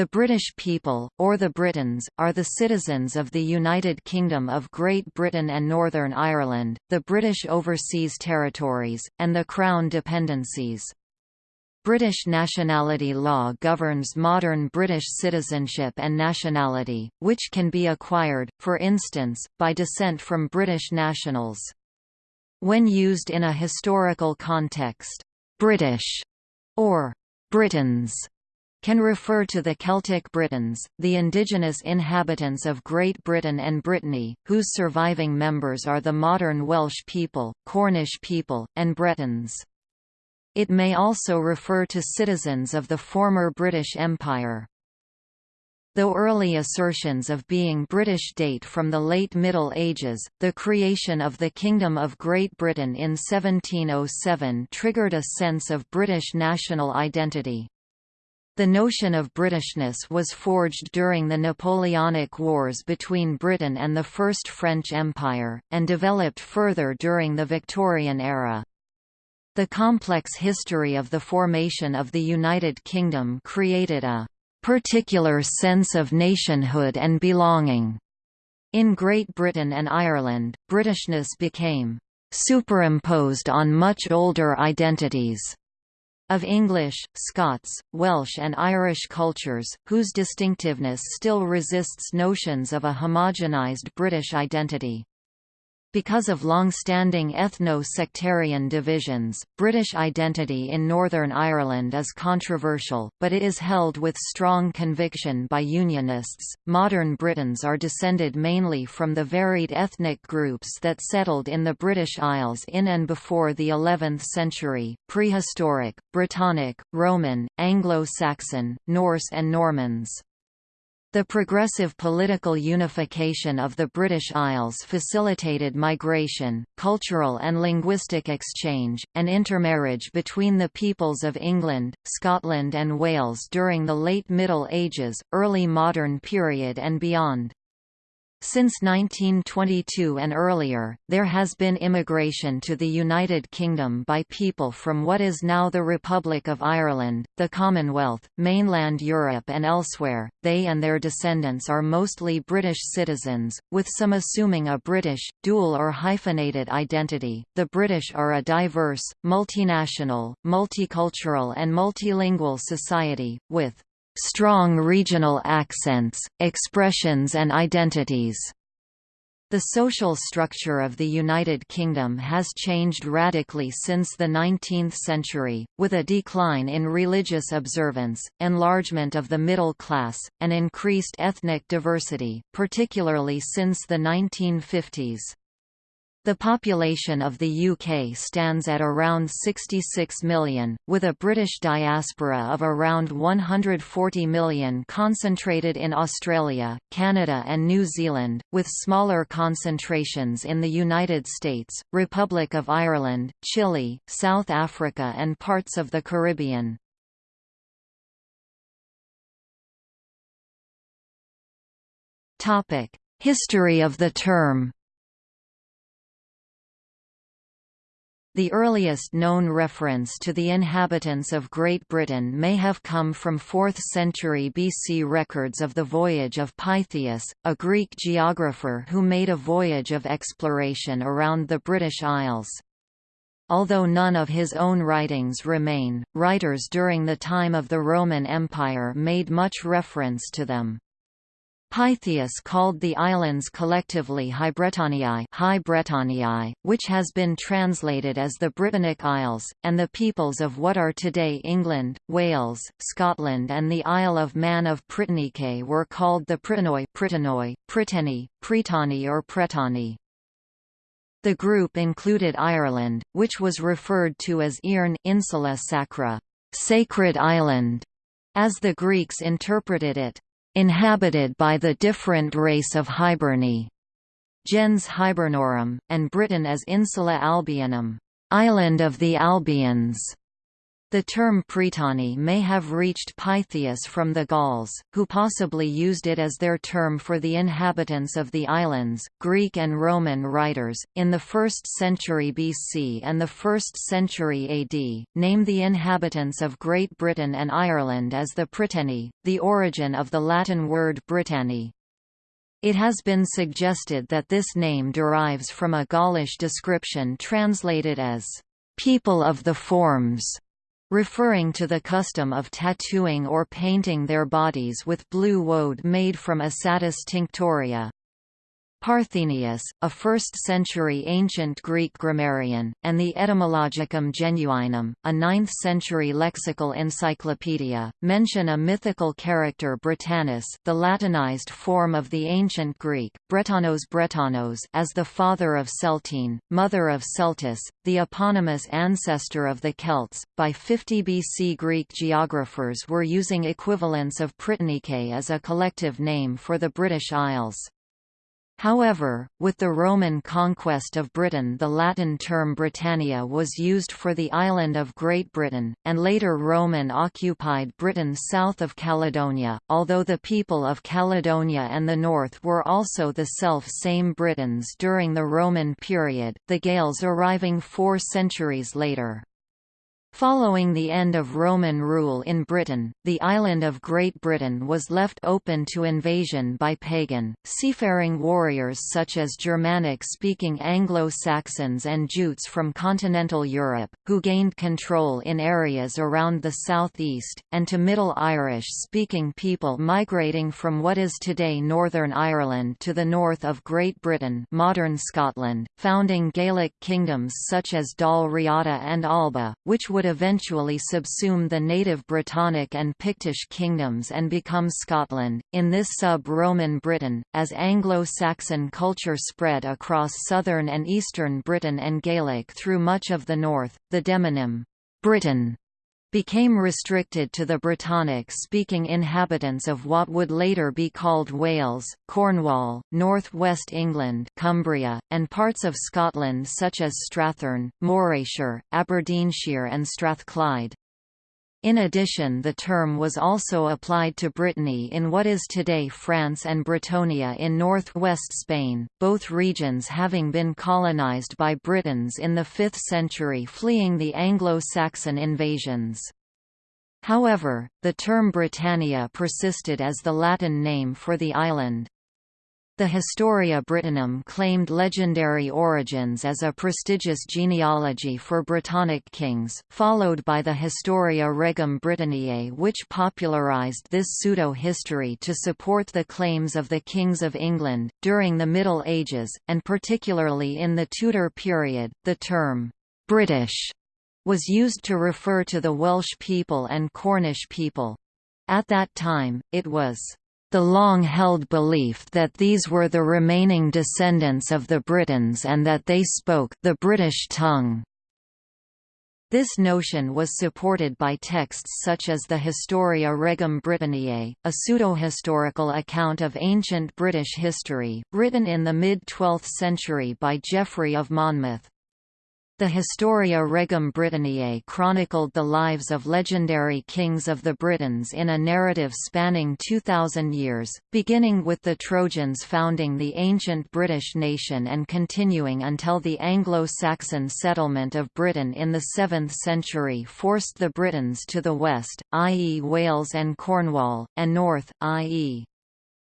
The British people, or the Britons, are the citizens of the United Kingdom of Great Britain and Northern Ireland, the British Overseas Territories, and the Crown Dependencies. British nationality law governs modern British citizenship and nationality, which can be acquired, for instance, by descent from British nationals. When used in a historical context, «British» or «Britons» can refer to the Celtic Britons, the indigenous inhabitants of Great Britain and Brittany, whose surviving members are the modern Welsh people, Cornish people, and Bretons. It may also refer to citizens of the former British Empire. Though early assertions of being British date from the late Middle Ages, the creation of the Kingdom of Great Britain in 1707 triggered a sense of British national identity. The notion of Britishness was forged during the Napoleonic Wars between Britain and the First French Empire, and developed further during the Victorian era. The complex history of the formation of the United Kingdom created a particular sense of nationhood and belonging. In Great Britain and Ireland, Britishness became superimposed on much older identities of English, Scots, Welsh and Irish cultures, whose distinctiveness still resists notions of a homogenized British identity. Because of long-standing ethno-sectarian divisions, British identity in Northern Ireland is controversial, but it is held with strong conviction by Unionists. Modern Britons are descended mainly from the varied ethnic groups that settled in the British Isles in and before the 11th century, prehistoric, Brittonic, Roman, Anglo-Saxon, Norse and Normans. The progressive political unification of the British Isles facilitated migration, cultural and linguistic exchange, and intermarriage between the peoples of England, Scotland and Wales during the late Middle Ages, early modern period and beyond. Since 1922 and earlier, there has been immigration to the United Kingdom by people from what is now the Republic of Ireland, the Commonwealth, mainland Europe and elsewhere. They and their descendants are mostly British citizens, with some assuming a British, dual or hyphenated identity. The British are a diverse, multinational, multicultural and multilingual society, with strong regional accents, expressions and identities. The social structure of the United Kingdom has changed radically since the 19th century, with a decline in religious observance, enlargement of the middle class, and increased ethnic diversity, particularly since the 1950s. The population of the UK stands at around 66 million, with a British diaspora of around 140 million concentrated in Australia, Canada and New Zealand, with smaller concentrations in the United States, Republic of Ireland, Chile, South Africa and parts of the Caribbean. History of the term The earliest known reference to the inhabitants of Great Britain may have come from 4th century BC records of the voyage of Pytheas, a Greek geographer who made a voyage of exploration around the British Isles. Although none of his own writings remain, writers during the time of the Roman Empire made much reference to them. Pytheas called the islands collectively High which has been translated as the Britannic Isles, and the peoples of what are today England, Wales, Scotland and the Isle of Man of Prettanike were called the Prettanoi, Prytani, Prytani or Pretani. The group included Ireland, which was referred to as Ierne Insula Sacra, sacred island, as the Greeks interpreted it inhabited by the different race of Hiberni, gens Hibernorum, and Britain as Insula Albionum, island of the Albions. The term Prytany may have reached Pytheas from the Gauls, who possibly used it as their term for the inhabitants of the islands. Greek and Roman writers, in the 1st century BC and the 1st century AD, name the inhabitants of Great Britain and Ireland as the Prytani, the origin of the Latin word Britanni. It has been suggested that this name derives from a Gaulish description translated as people of the forms referring to the custom of tattooing or painting their bodies with blue woad made from Isatis tinctoria. Parthenius, a 1st-century ancient Greek grammarian, and the Etymologicum Genuinum, a 9th-century lexical encyclopedia, mention a mythical character Britannus the Latinized form of the ancient Greek, Bretanos Bretanos as the father of Celtine, mother of Celtis, the eponymous ancestor of the Celts. By 50 BC Greek geographers were using equivalents of Prettanike as a collective name for the British Isles. However, with the Roman conquest of Britain the Latin term Britannia was used for the island of Great Britain, and later Roman occupied Britain south of Caledonia, although the people of Caledonia and the north were also the self-same Britons during the Roman period, the Gaels arriving four centuries later. Following the end of Roman rule in Britain, the island of Great Britain was left open to invasion by pagan, seafaring warriors such as Germanic-speaking Anglo-Saxons and Jutes from continental Europe, who gained control in areas around the southeast, and to Middle Irish-speaking people migrating from what is today Northern Ireland to the north of Great Britain modern Scotland, founding Gaelic kingdoms such as Dal Riata and Alba, which would would eventually subsume the native Brittonic and Pictish kingdoms and become Scotland. In this sub-Roman Briton, as Anglo-Saxon culture spread across southern and eastern Britain and Gaelic through much of the north, the demonym Britain became restricted to the Brittonic-speaking inhabitants of what would later be called Wales, Cornwall, North West England Cumbria, and parts of Scotland such as Strathearn, Morayshire, Aberdeenshire and Strathclyde. In addition the term was also applied to Brittany in what is today France and Britonia in northwest Spain, both regions having been colonized by Britons in the 5th century fleeing the Anglo-Saxon invasions. However, the term Britannia persisted as the Latin name for the island. The Historia Brittonum claimed legendary origins as a prestigious genealogy for Brittonic kings, followed by the Historia Regum Britanniae which popularized this pseudo-history to support the claims of the kings of England. During the Middle Ages, and particularly in the Tudor period, the term «British» was used to refer to the Welsh people and Cornish people. At that time, it was the long-held belief that these were the remaining descendants of the Britons and that they spoke the British tongue. This notion was supported by texts such as the Historia Regum Britanniae, a pseudo-historical account of ancient British history, written in the mid-12th century by Geoffrey of Monmouth. The Historia Regum Britanniae chronicled the lives of legendary kings of the Britons in a narrative spanning 2,000 years, beginning with the Trojans founding the ancient British nation and continuing until the Anglo-Saxon settlement of Britain in the 7th century forced the Britons to the west, i.e. Wales and Cornwall, and north, i.e.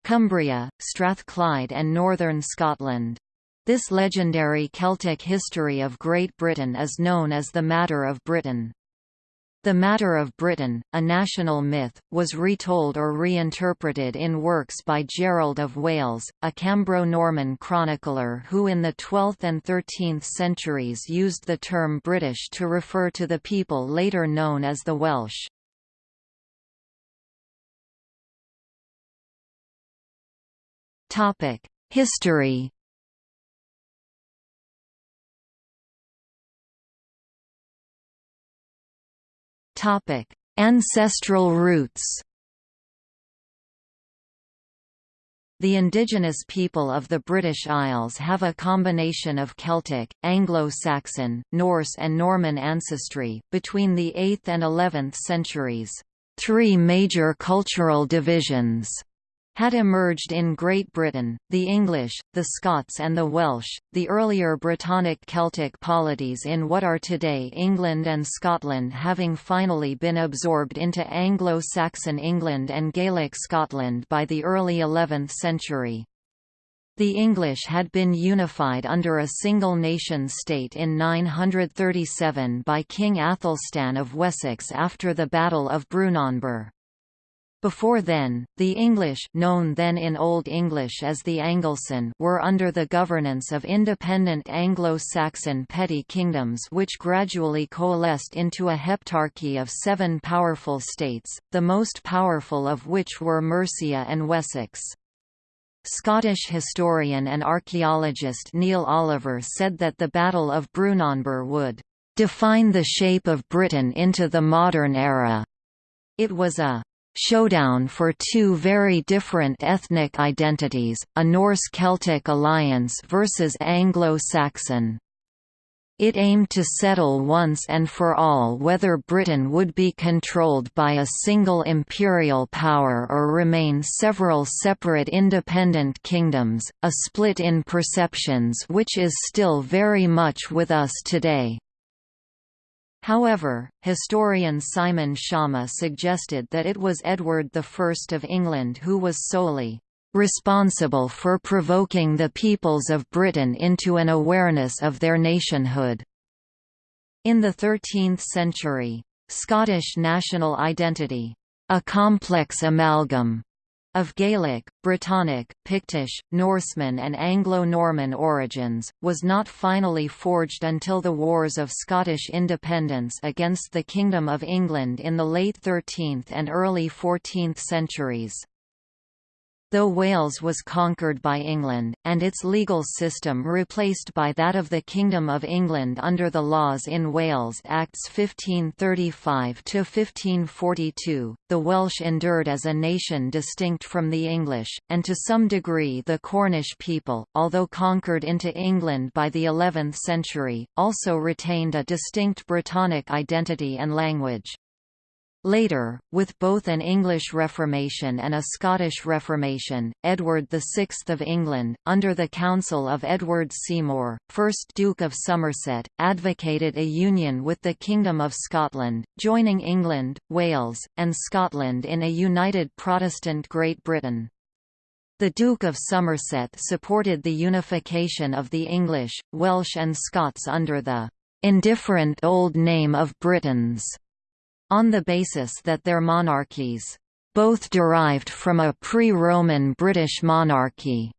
Cumbria, Strathclyde and northern Scotland. This legendary Celtic history of Great Britain is known as the Matter of Britain. The Matter of Britain, a national myth, was retold or reinterpreted in works by Gerald of Wales, a Cambro-Norman chronicler who in the 12th and 13th centuries used the term British to refer to the people later known as the Welsh. History Topic: Ancestral roots. The indigenous people of the British Isles have a combination of Celtic, Anglo-Saxon, Norse and Norman ancestry. Between the 8th and 11th centuries, three major cultural divisions had emerged in Great Britain, the English, the Scots and the Welsh, the earlier Brittonic Celtic polities in what are today England and Scotland having finally been absorbed into Anglo-Saxon England and Gaelic Scotland by the early 11th century. The English had been unified under a single nation-state in 937 by King Athelstan of Wessex after the Battle of Brunanburh. Before then, the English known then in Old English as the Anglecynn were under the governance of independent Anglo-Saxon petty kingdoms which gradually coalesced into a heptarchy of seven powerful states, the most powerful of which were Mercia and Wessex. Scottish historian and archaeologist Neil Oliver said that the Battle of Brunanburh would define the shape of Britain into the modern era. It was a showdown for two very different ethnic identities, a Norse-Celtic alliance versus Anglo-Saxon. It aimed to settle once and for all whether Britain would be controlled by a single imperial power or remain several separate independent kingdoms, a split in perceptions which is still very much with us today. However, historian Simon Schama suggested that it was Edward I of England who was solely responsible for provoking the peoples of Britain into an awareness of their nationhood. In the 13th century, Scottish national identity, a complex amalgam of Gaelic, Brittonic, Pictish, Norseman and Anglo-Norman origins, was not finally forged until the Wars of Scottish Independence against the Kingdom of England in the late 13th and early 14th centuries. Though Wales was conquered by England, and its legal system replaced by that of the Kingdom of England under the Laws in Wales Acts 1535–1542, the Welsh endured as a nation distinct from the English, and to some degree the Cornish people, although conquered into England by the 11th century, also retained a distinct Brittonic identity and language. Later, with both an English Reformation and a Scottish Reformation, Edward VI of England, under the counsel of Edward Seymour, 1st Duke of Somerset, advocated a union with the Kingdom of Scotland, joining England, Wales, and Scotland in a united Protestant Great Britain. The Duke of Somerset supported the unification of the English, Welsh and Scots under the indifferent old name of Britons on the basis that their monarchies both derived from a pre-Roman British monarchy.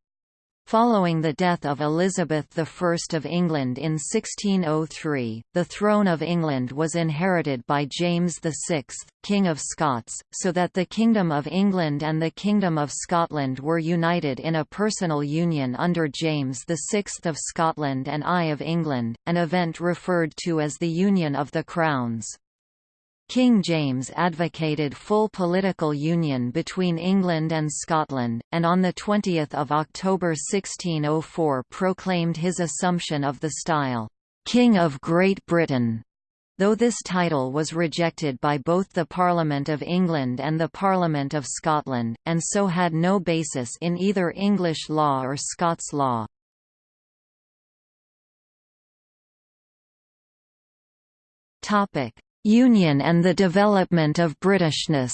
Following the death of Elizabeth I of England in 1603, the throne of England was inherited by James VI, King of Scots, so that the Kingdom of England and the Kingdom of Scotland were united in a personal union under James VI of Scotland and I of England, an event referred to as the Union of the Crowns. King James advocated full political union between England and Scotland, and on 20 October 1604 proclaimed his assumption of the style, "'King of Great Britain' though this title was rejected by both the Parliament of England and the Parliament of Scotland, and so had no basis in either English law or Scots law. Union and the development of Britishness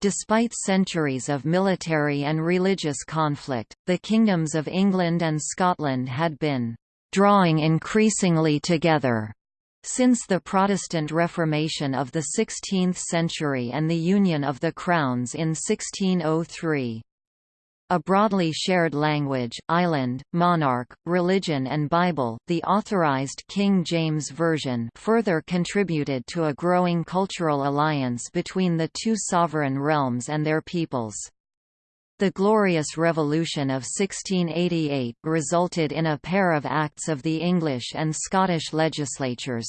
Despite centuries of military and religious conflict, the kingdoms of England and Scotland had been «drawing increasingly together» since the Protestant Reformation of the 16th century and the Union of the Crowns in 1603. A broadly shared language, island, monarch, religion and Bible the Authorized King James Version further contributed to a growing cultural alliance between the two sovereign realms and their peoples. The Glorious Revolution of 1688 resulted in a pair of acts of the English and Scottish legislatures,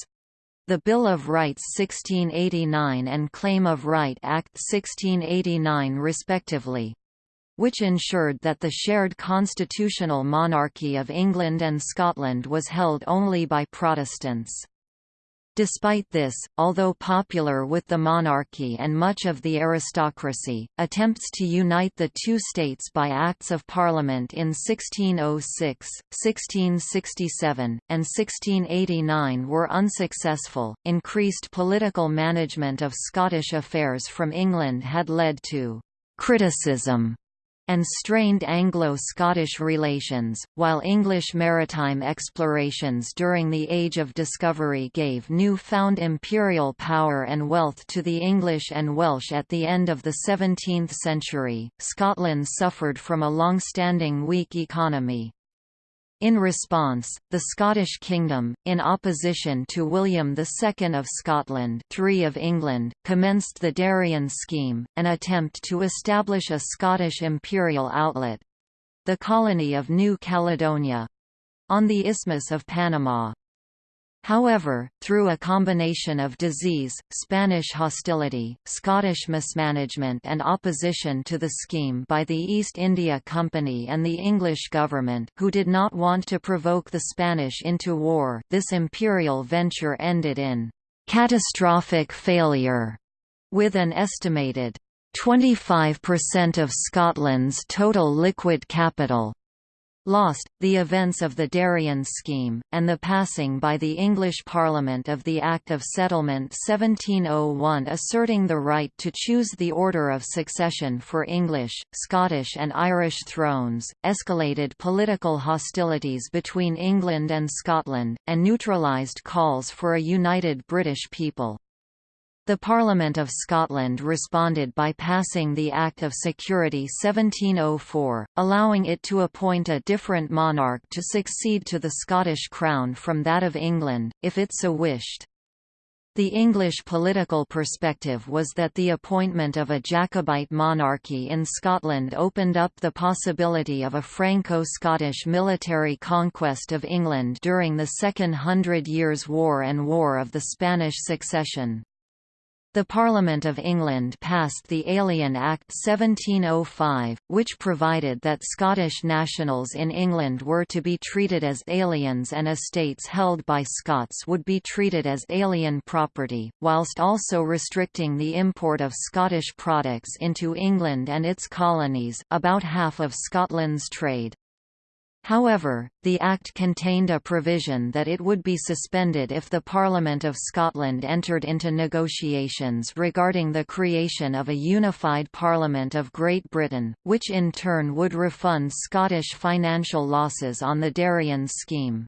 the Bill of Rights 1689 and Claim of Right Act 1689 respectively which ensured that the shared constitutional monarchy of England and Scotland was held only by Protestants. Despite this, although popular with the monarchy and much of the aristocracy, attempts to unite the two states by Acts of Parliament in 1606, 1667, and 1689 were unsuccessful. Increased political management of Scottish affairs from England had led to criticism and strained Anglo-Scottish relations, while English maritime explorations during the Age of Discovery gave new-found imperial power and wealth to the English and Welsh at the end of the 17th century, Scotland suffered from a long-standing weak economy. In response, the Scottish kingdom, in opposition to William II of Scotland III of England, commenced the Darien scheme, an attempt to establish a Scottish imperial outlet—the colony of New Caledonia—on the Isthmus of Panama. However, through a combination of disease, Spanish hostility, Scottish mismanagement and opposition to the scheme by the East India Company and the English government who did not want to provoke the Spanish into war this imperial venture ended in «catastrophic failure», with an estimated 25% of Scotland's total liquid capital lost, the events of the Darien scheme, and the passing by the English Parliament of the Act of Settlement 1701 asserting the right to choose the order of succession for English, Scottish and Irish thrones, escalated political hostilities between England and Scotland, and neutralised calls for a united British people. The Parliament of Scotland responded by passing the Act of Security 1704, allowing it to appoint a different monarch to succeed to the Scottish crown from that of England, if it so wished. The English political perspective was that the appointment of a Jacobite monarchy in Scotland opened up the possibility of a Franco-Scottish military conquest of England during the Second Hundred Years' War and War of the Spanish Succession. The Parliament of England passed the Alien Act 1705, which provided that Scottish nationals in England were to be treated as aliens and estates held by Scots would be treated as alien property, whilst also restricting the import of Scottish products into England and its colonies about half of Scotland's trade. However, the Act contained a provision that it would be suspended if the Parliament of Scotland entered into negotiations regarding the creation of a unified Parliament of Great Britain, which in turn would refund Scottish financial losses on the Darien scheme.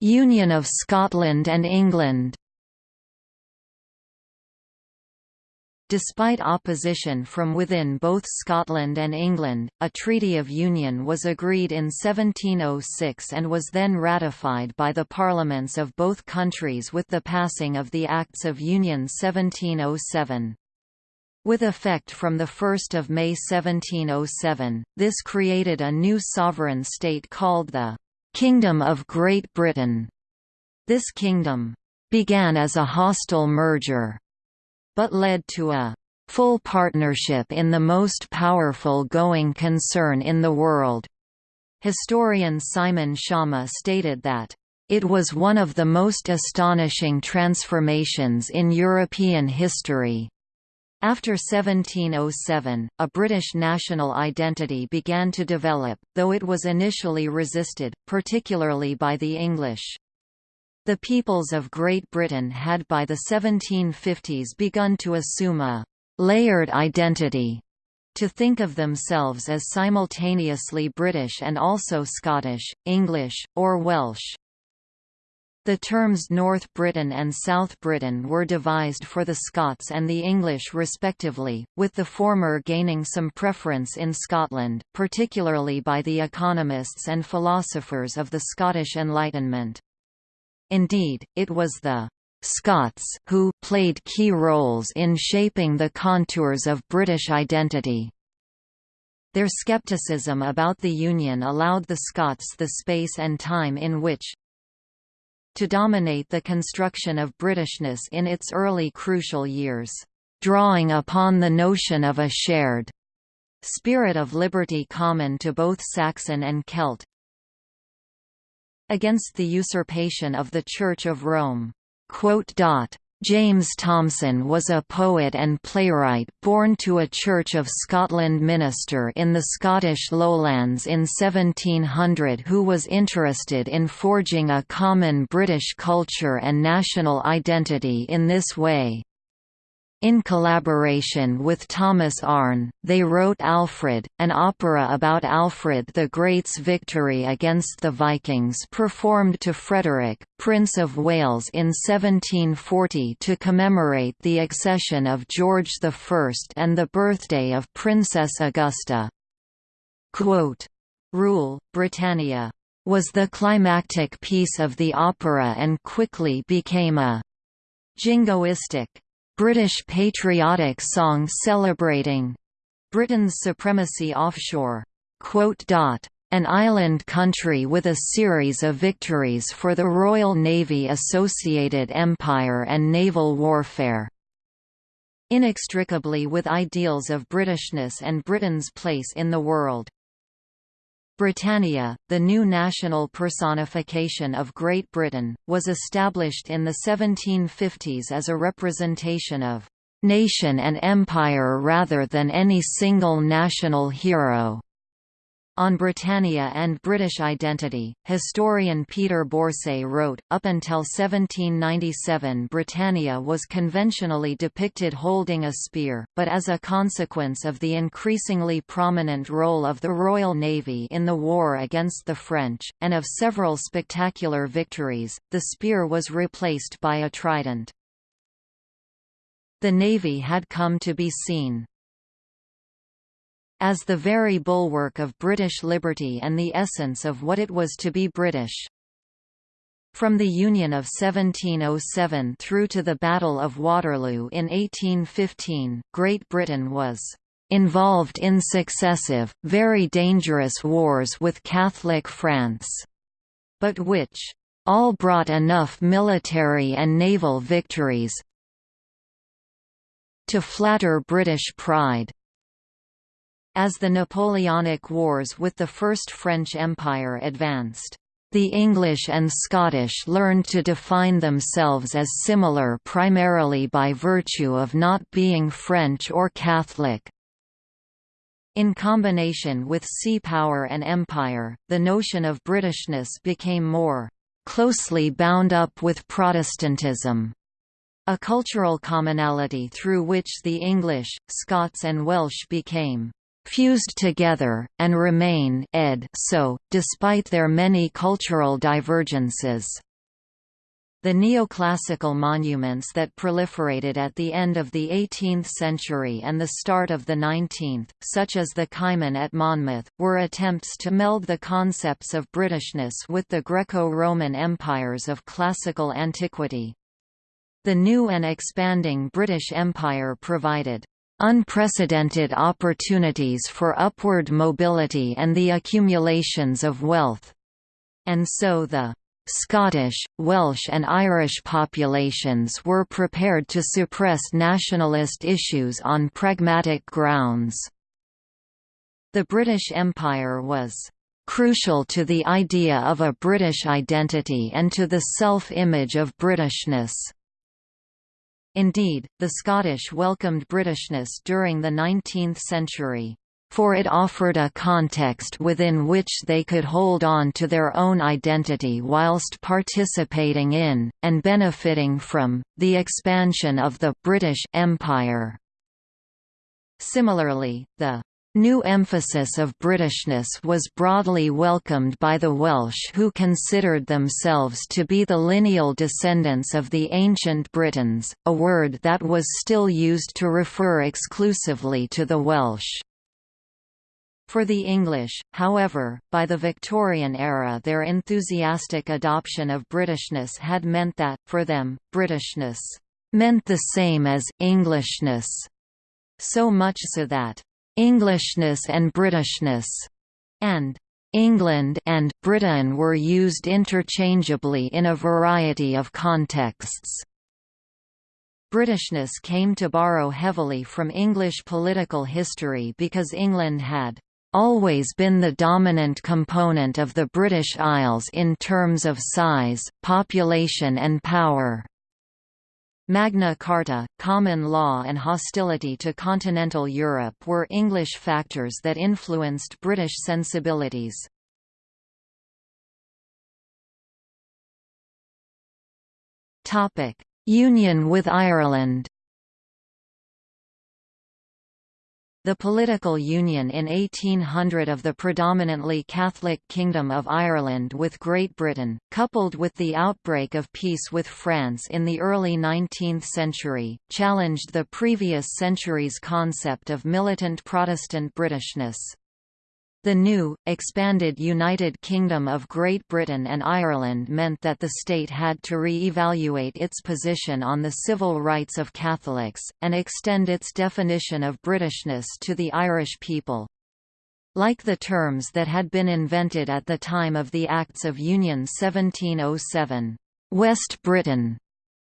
Union of Scotland and England Despite opposition from within both Scotland and England, a Treaty of Union was agreed in 1706 and was then ratified by the parliaments of both countries with the passing of the Acts of Union 1707. With effect from 1 May 1707, this created a new sovereign state called the «Kingdom of Great Britain». This kingdom «began as a hostile merger» but led to a full partnership in the most powerful going concern in the world. Historian Simon Schama stated that, it was one of the most astonishing transformations in European history. After 1707, a British national identity began to develop, though it was initially resisted, particularly by the English. The peoples of Great Britain had by the 1750s begun to assume a «layered identity», to think of themselves as simultaneously British and also Scottish, English, or Welsh. The terms North Britain and South Britain were devised for the Scots and the English respectively, with the former gaining some preference in Scotland, particularly by the economists and philosophers of the Scottish Enlightenment. Indeed, it was the Scots who played key roles in shaping the contours of British identity. Their skepticism about the Union allowed the Scots the space and time in which to dominate the construction of Britishness in its early crucial years, drawing upon the notion of a shared spirit of liberty common to both Saxon and Celt against the usurpation of the Church of Rome. James Thomson was a poet and playwright born to a Church of Scotland minister in the Scottish lowlands in 1700 who was interested in forging a common British culture and national identity in this way. In collaboration with Thomas Arne, they wrote Alfred, an opera about Alfred the Great's victory against the Vikings performed to Frederick, Prince of Wales in 1740 to commemorate the accession of George I and the birthday of Princess Augusta. Quote, Rule, Britannia was the climactic piece of the opera and quickly became a jingoistic British patriotic song celebrating Britain's supremacy offshore. An island country with a series of victories for the Royal Navy Associated Empire and naval warfare. Inextricably with ideals of Britishness and Britain's place in the world. Britannia, the new national personification of Great Britain, was established in the 1750s as a representation of nation and empire rather than any single national hero. On Britannia and British identity, historian Peter Borsay wrote, up until 1797 Britannia was conventionally depicted holding a spear, but as a consequence of the increasingly prominent role of the Royal Navy in the war against the French, and of several spectacular victories, the spear was replaced by a trident. The Navy had come to be seen, as the very bulwark of British liberty and the essence of what it was to be British. From the Union of 1707 through to the Battle of Waterloo in 1815, Great Britain was involved in successive, very dangerous wars with Catholic France, but which all brought enough military and naval victories to flatter British pride. As the Napoleonic Wars with the First French Empire advanced, the English and Scottish learned to define themselves as similar primarily by virtue of not being French or Catholic. In combination with sea power and empire, the notion of Britishness became more closely bound up with Protestantism, a cultural commonality through which the English, Scots and Welsh became fused together, and remain ed so, despite their many cultural divergences. The neoclassical monuments that proliferated at the end of the 18th century and the start of the 19th, such as the Kymin at Monmouth, were attempts to meld the concepts of Britishness with the Greco-Roman empires of classical antiquity. The new and expanding British Empire provided unprecedented opportunities for upward mobility and the accumulations of wealth. And so the Scottish, Welsh and Irish populations were prepared to suppress nationalist issues on pragmatic grounds. The British Empire was crucial to the idea of a British identity and to the self-image of Britishness. Indeed, the Scottish welcomed Britishness during the 19th century for it offered a context within which they could hold on to their own identity whilst participating in, and benefiting from, the expansion of the British Empire. Similarly, the New emphasis of Britishness was broadly welcomed by the Welsh who considered themselves to be the lineal descendants of the ancient Britons, a word that was still used to refer exclusively to the Welsh. For the English, however, by the Victorian era their enthusiastic adoption of Britishness had meant that, for them, Britishness meant the same as Englishness, so much so that Englishness and Britishness, and England and Britain were used interchangeably in a variety of contexts. Britishness came to borrow heavily from English political history because England had always been the dominant component of the British Isles in terms of size, population and power. Magna Carta, common law and hostility to continental Europe were English factors that influenced British sensibilities. Union with Ireland The political union in 1800 of the predominantly Catholic Kingdom of Ireland with Great Britain, coupled with the outbreak of peace with France in the early 19th century, challenged the previous century's concept of militant Protestant Britishness. The new, expanded United Kingdom of Great Britain and Ireland meant that the state had to re-evaluate its position on the civil rights of Catholics, and extend its definition of Britishness to the Irish people. Like the terms that had been invented at the time of the Acts of Union 1707, West Britain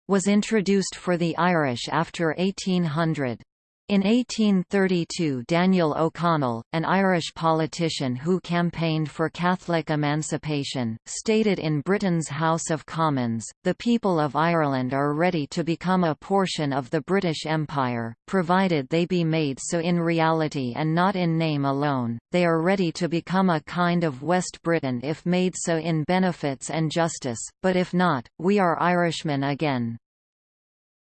was introduced for the Irish after 1800. In 1832 Daniel O'Connell, an Irish politician who campaigned for Catholic emancipation, stated in Britain's House of Commons, the people of Ireland are ready to become a portion of the British Empire, provided they be made so in reality and not in name alone, they are ready to become a kind of West Britain if made so in benefits and justice, but if not, we are Irishmen again.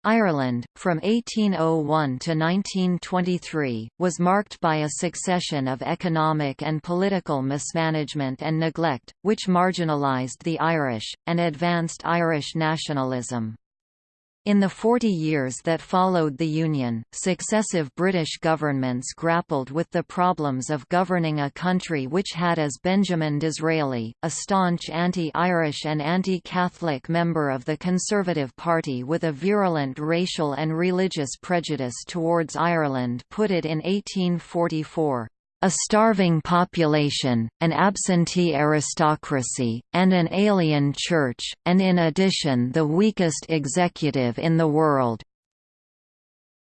Ireland, from 1801 to 1923, was marked by a succession of economic and political mismanagement and neglect, which marginalised the Irish, and advanced Irish nationalism. In the 40 years that followed the Union, successive British governments grappled with the problems of governing a country which had as Benjamin Disraeli, a staunch anti-Irish and anti-Catholic member of the Conservative Party with a virulent racial and religious prejudice towards Ireland put it in 1844 a starving population, an absentee aristocracy, and an alien church, and in addition the weakest executive in the world.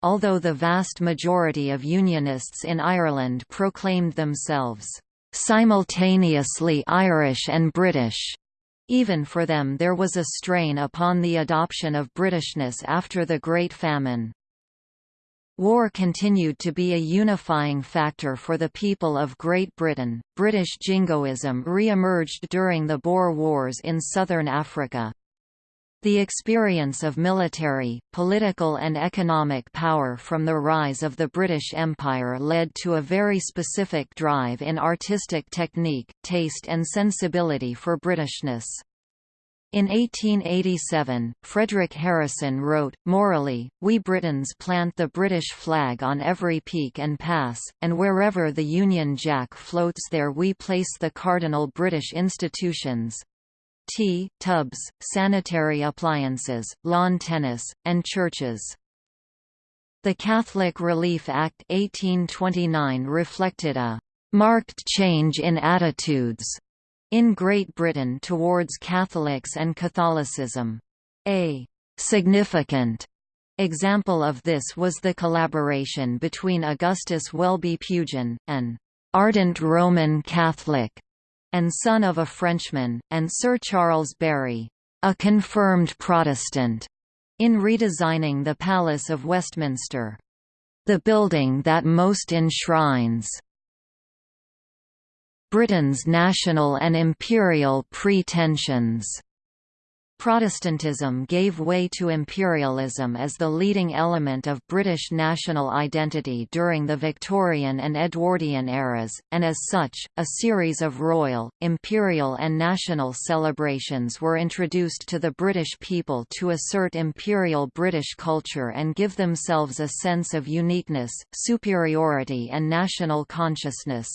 Although the vast majority of Unionists in Ireland proclaimed themselves simultaneously Irish and British, even for them there was a strain upon the adoption of Britishness after the Great Famine. War continued to be a unifying factor for the people of Great Britain. British jingoism re emerged during the Boer Wars in southern Africa. The experience of military, political and economic power from the rise of the British Empire led to a very specific drive in artistic technique, taste and sensibility for Britishness. In 1887, Frederic Harrison wrote, Morally, we Britons plant the British flag on every peak and pass, and wherever the Union Jack floats there we place the cardinal British institutions tea, tubs, sanitary appliances, lawn tennis, and churches. The Catholic Relief Act 1829 reflected a marked change in attitudes in Great Britain towards Catholics and Catholicism. A significant example of this was the collaboration between Augustus Welby Pugin, an ardent Roman Catholic and son of a Frenchman, and Sir Charles Barry, a confirmed Protestant, in redesigning the Palace of Westminster. The building that most enshrines Britain's national and imperial pretensions. Protestantism gave way to imperialism as the leading element of British national identity during the Victorian and Edwardian eras, and as such, a series of royal, imperial and national celebrations were introduced to the British people to assert imperial British culture and give themselves a sense of uniqueness, superiority and national consciousness.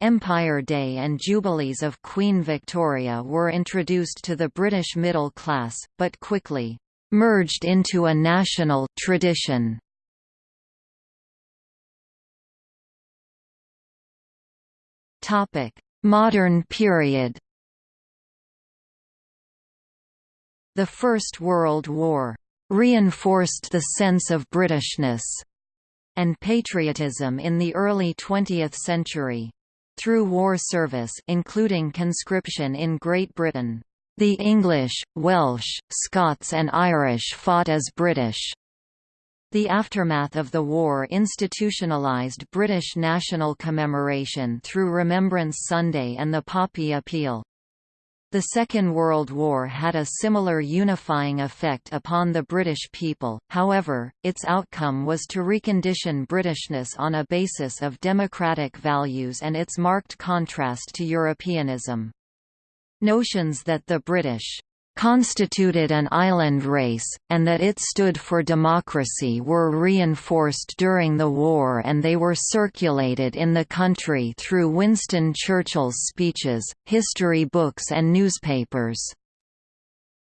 Empire Day and Jubilees of Queen Victoria were introduced to the British middle class, but quickly merged into a national tradition. Modern period The First World War reinforced the sense of Britishness and patriotism in the early 20th century. Through war service including conscription in Great Britain, the English, Welsh, Scots and Irish fought as British. The aftermath of the war institutionalised British national commemoration through Remembrance Sunday and the Poppy Appeal. The Second World War had a similar unifying effect upon the British people, however, its outcome was to recondition Britishness on a basis of democratic values and its marked contrast to Europeanism. Notions that the British constituted an island race, and that it stood for democracy were reinforced during the war and they were circulated in the country through Winston Churchill's speeches, history books and newspapers.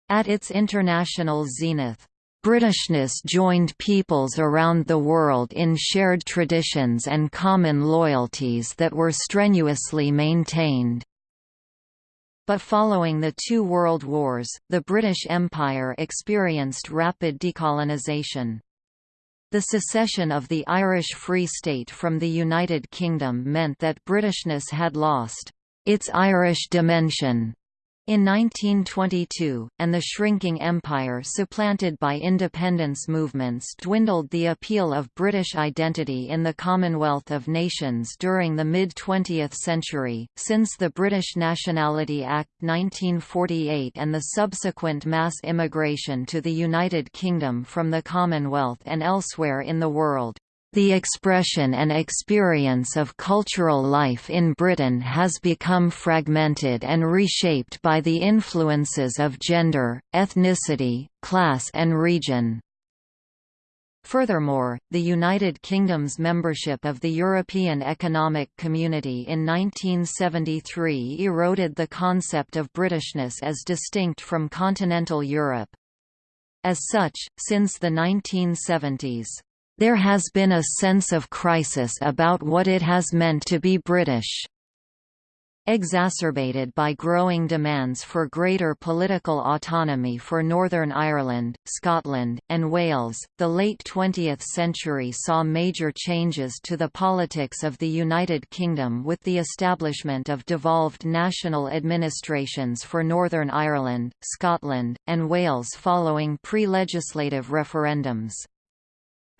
At its international zenith, Britishness joined peoples around the world in shared traditions and common loyalties that were strenuously maintained. But following the two world wars, the British Empire experienced rapid decolonisation. The secession of the Irish Free State from the United Kingdom meant that Britishness had lost its Irish dimension in 1922, and the shrinking empire supplanted by independence movements dwindled the appeal of British identity in the Commonwealth of Nations during the mid-20th century, since the British Nationality Act 1948 and the subsequent mass immigration to the United Kingdom from the Commonwealth and elsewhere in the world. The expression and experience of cultural life in Britain has become fragmented and reshaped by the influences of gender, ethnicity, class and region. Furthermore, the United Kingdom's membership of the European Economic Community in 1973 eroded the concept of Britishness as distinct from continental Europe. As such, since the 1970s, there has been a sense of crisis about what it has meant to be British. Exacerbated by growing demands for greater political autonomy for Northern Ireland, Scotland, and Wales, the late 20th century saw major changes to the politics of the United Kingdom with the establishment of devolved national administrations for Northern Ireland, Scotland, and Wales following pre-legislative referendums.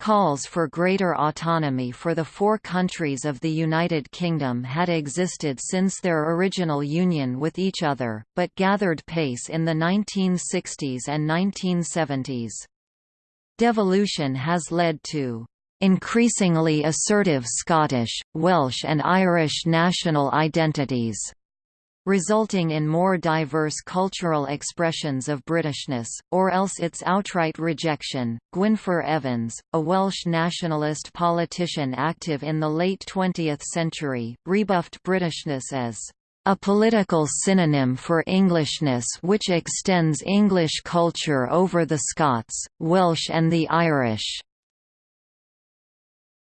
Calls for greater autonomy for the four countries of the United Kingdom had existed since their original union with each other, but gathered pace in the 1960s and 1970s. Devolution has led to increasingly assertive Scottish, Welsh and Irish national identities resulting in more diverse cultural expressions of Britishness, or else its outright rejection. Gwynfor Evans, a Welsh nationalist politician active in the late 20th century, rebuffed Britishness as a political synonym for Englishness which extends English culture over the Scots, Welsh and the Irish.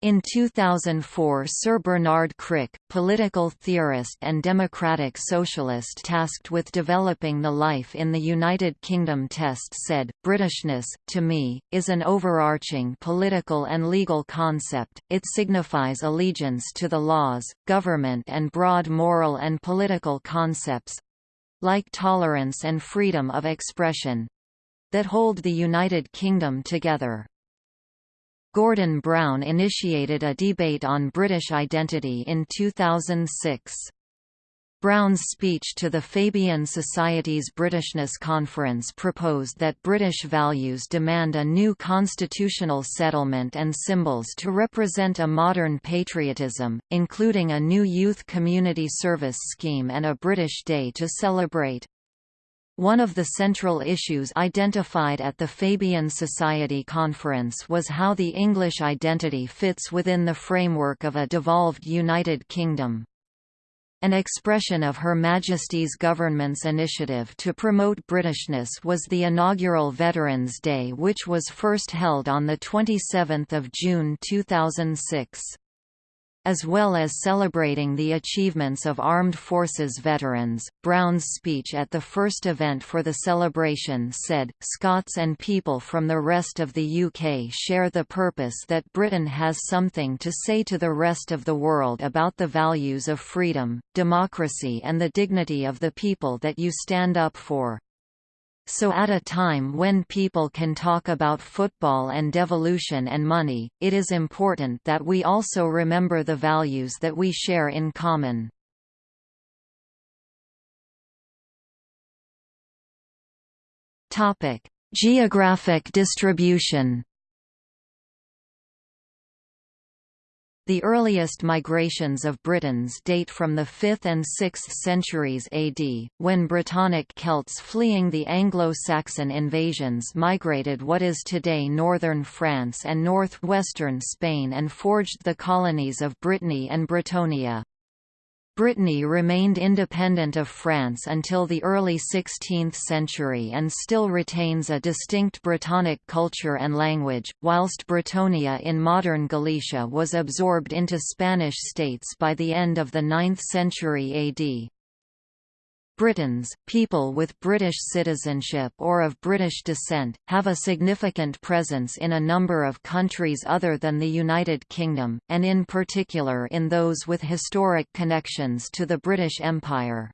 In 2004 Sir Bernard Crick, political theorist and democratic socialist tasked with developing the life in the United Kingdom test said, Britishness, to me, is an overarching political and legal concept, it signifies allegiance to the laws, government and broad moral and political concepts—like tolerance and freedom of expression—that hold the United Kingdom together. Gordon Brown initiated a debate on British identity in 2006. Brown's speech to the Fabian Society's Britishness Conference proposed that British values demand a new constitutional settlement and symbols to represent a modern patriotism, including a new youth community service scheme and a British Day to celebrate. One of the central issues identified at the Fabian Society conference was how the English identity fits within the framework of a devolved United Kingdom. An expression of Her Majesty's government's initiative to promote Britishness was the inaugural Veterans' Day which was first held on 27 June 2006. As well as celebrating the achievements of armed forces veterans. Brown's speech at the first event for the celebration said, Scots and people from the rest of the UK share the purpose that Britain has something to say to the rest of the world about the values of freedom, democracy and the dignity of the people that you stand up for. So at a time when people can talk about football and devolution and money, it is important that we also remember the values that we share in common. Geographic distribution The earliest migrations of Britons date from the 5th and 6th centuries AD, when Brittonic Celts fleeing the Anglo-Saxon invasions migrated what is today northern France and northwestern Spain and forged the colonies of Brittany and Britonia. Brittany remained independent of France until the early 16th century and still retains a distinct Brittonic culture and language, whilst Britonia in modern Galicia was absorbed into Spanish states by the end of the 9th century AD. Britons, people with British citizenship or of British descent, have a significant presence in a number of countries other than the United Kingdom, and in particular in those with historic connections to the British Empire.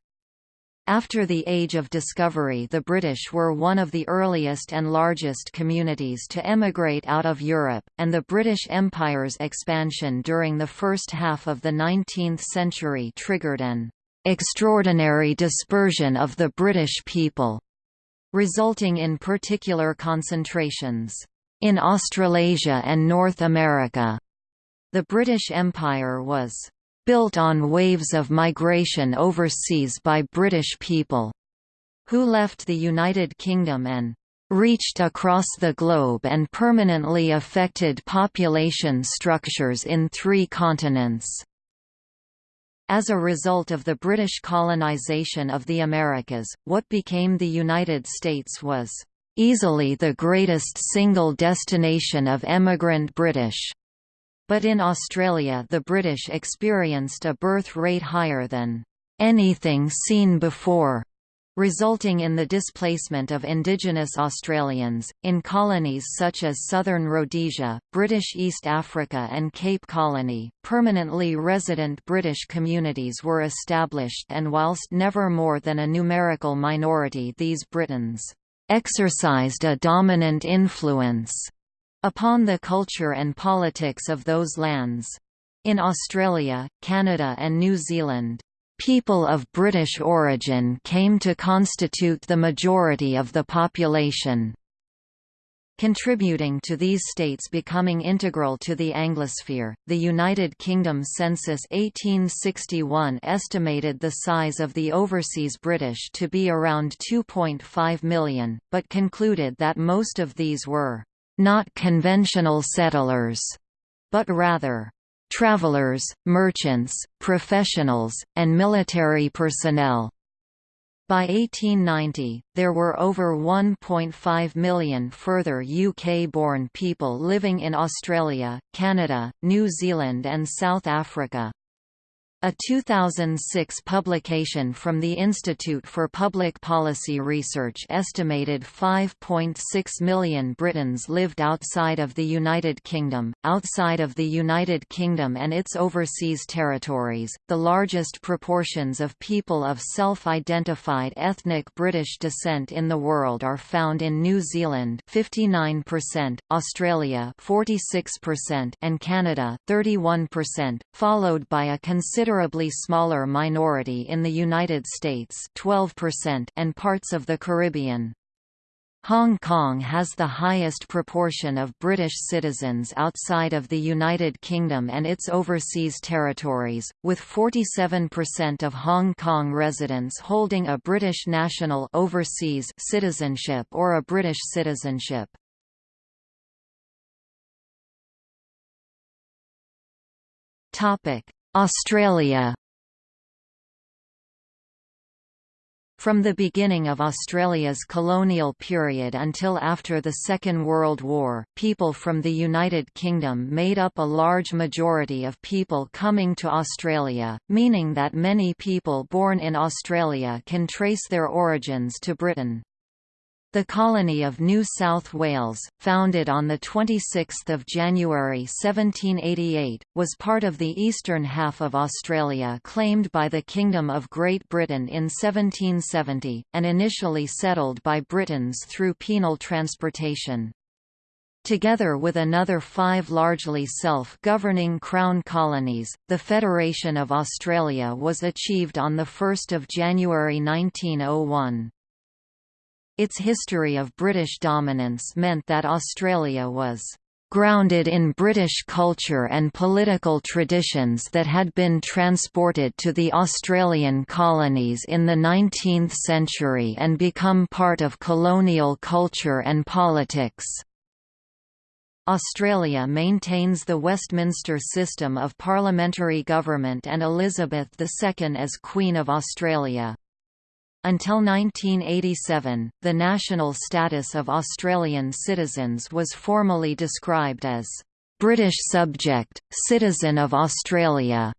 After the Age of Discovery the British were one of the earliest and largest communities to emigrate out of Europe, and the British Empire's expansion during the first half of the 19th century triggered an extraordinary dispersion of the British people, resulting in particular concentrations in Australasia and North America. The British Empire was built on waves of migration overseas by British people who left the United Kingdom and reached across the globe and permanently affected population structures in three continents. As a result of the British colonization of the Americas, what became the United States was easily the greatest single destination of emigrant British. But in Australia the British experienced a birth rate higher than anything seen before resulting in the displacement of indigenous Australians. In colonies such as southern Rhodesia, British East Africa, and Cape Colony, permanently resident British communities were established, and whilst never more than a numerical minority, these Britons exercised a dominant influence upon the culture and politics of those lands. In Australia, Canada and New Zealand, People of British origin came to constitute the majority of the population. Contributing to these states becoming integral to the Anglosphere, the United Kingdom Census 1861 estimated the size of the overseas British to be around 2.5 million, but concluded that most of these were not conventional settlers, but rather travelers, merchants, professionals, and military personnel. By 1890, there were over 1.5 million further UK-born people living in Australia, Canada, New Zealand and South Africa. A 2006 publication from the Institute for Public Policy Research estimated 5.6 million Britons lived outside of the United Kingdom. Outside of the United Kingdom and its overseas territories, the largest proportions of people of self-identified ethnic British descent in the world are found in New Zealand 59%, Australia 46%, and Canada 31%, followed by a considerable considerably smaller minority in the United States 12% and parts of the Caribbean. Hong Kong has the highest proportion of British citizens outside of the United Kingdom and its overseas territories, with 47% of Hong Kong residents holding a British national overseas citizenship or a British citizenship. Topic: Australia From the beginning of Australia's colonial period until after the Second World War, people from the United Kingdom made up a large majority of people coming to Australia, meaning that many people born in Australia can trace their origins to Britain. The colony of New South Wales, founded on 26 January 1788, was part of the eastern half of Australia claimed by the Kingdom of Great Britain in 1770, and initially settled by Britons through penal transportation. Together with another five largely self-governing Crown colonies, the Federation of Australia was achieved on 1 January 1901. Its history of British dominance meant that Australia was grounded in British culture and political traditions that had been transported to the Australian colonies in the 19th century and become part of colonial culture and politics. Australia maintains the Westminster system of parliamentary government and Elizabeth II as Queen of Australia. Until 1987, the national status of Australian citizens was formally described as British subject, citizen of Australia,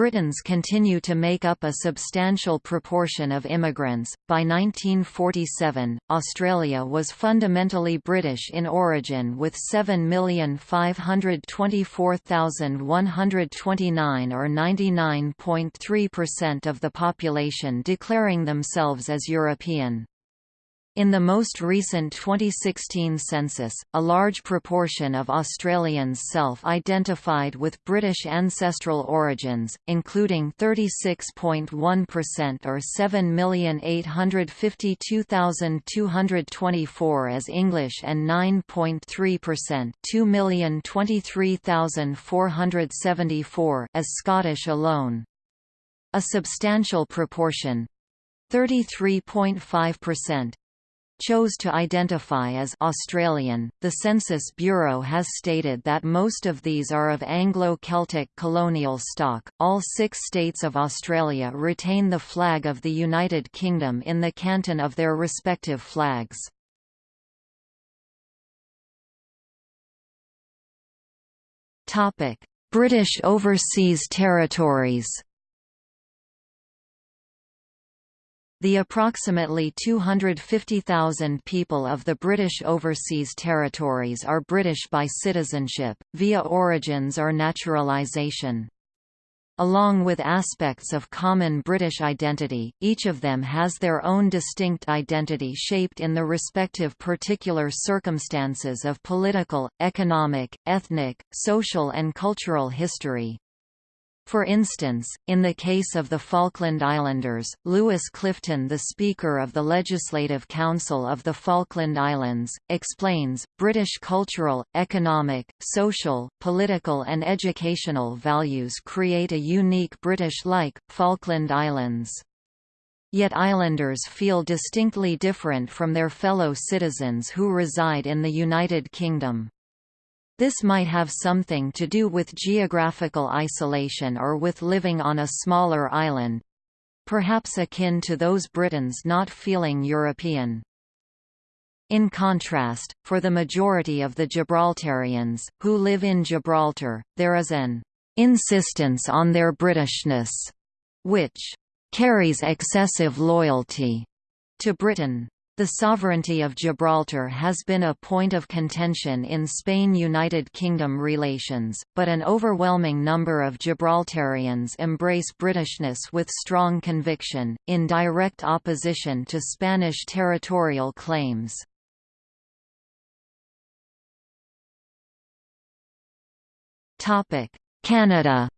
Britons continue to make up a substantial proportion of immigrants. By 1947, Australia was fundamentally British in origin with 7,524,129 or 99.3% of the population declaring themselves as European. In the most recent 2016 census, a large proportion of Australians self-identified with British ancestral origins, including 36.1% or 7,852,224 as English and 9.3% 2,023,474 as Scottish alone. A substantial proportion 33.5% chose to identify as Australian. The Census Bureau has stated that most of these are of Anglo-Celtic colonial stock. All six states of Australia retain the flag of the United Kingdom in the canton of their respective flags. British Overseas Territories The approximately 250,000 people of the British Overseas Territories are British by citizenship, via origins or naturalisation. Along with aspects of common British identity, each of them has their own distinct identity shaped in the respective particular circumstances of political, economic, ethnic, social and cultural history. For instance, in the case of the Falkland Islanders, Lewis Clifton the Speaker of the Legislative Council of the Falkland Islands, explains, British cultural, economic, social, political and educational values create a unique British-like, Falkland Islands. Yet islanders feel distinctly different from their fellow citizens who reside in the United Kingdom. This might have something to do with geographical isolation or with living on a smaller island—perhaps akin to those Britons not feeling European. In contrast, for the majority of the Gibraltarians, who live in Gibraltar, there is an insistence on their Britishness, which carries excessive loyalty to Britain. The sovereignty of Gibraltar has been a point of contention in Spain–United Kingdom relations, but an overwhelming number of Gibraltarians embrace Britishness with strong conviction, in direct opposition to Spanish territorial claims. Canada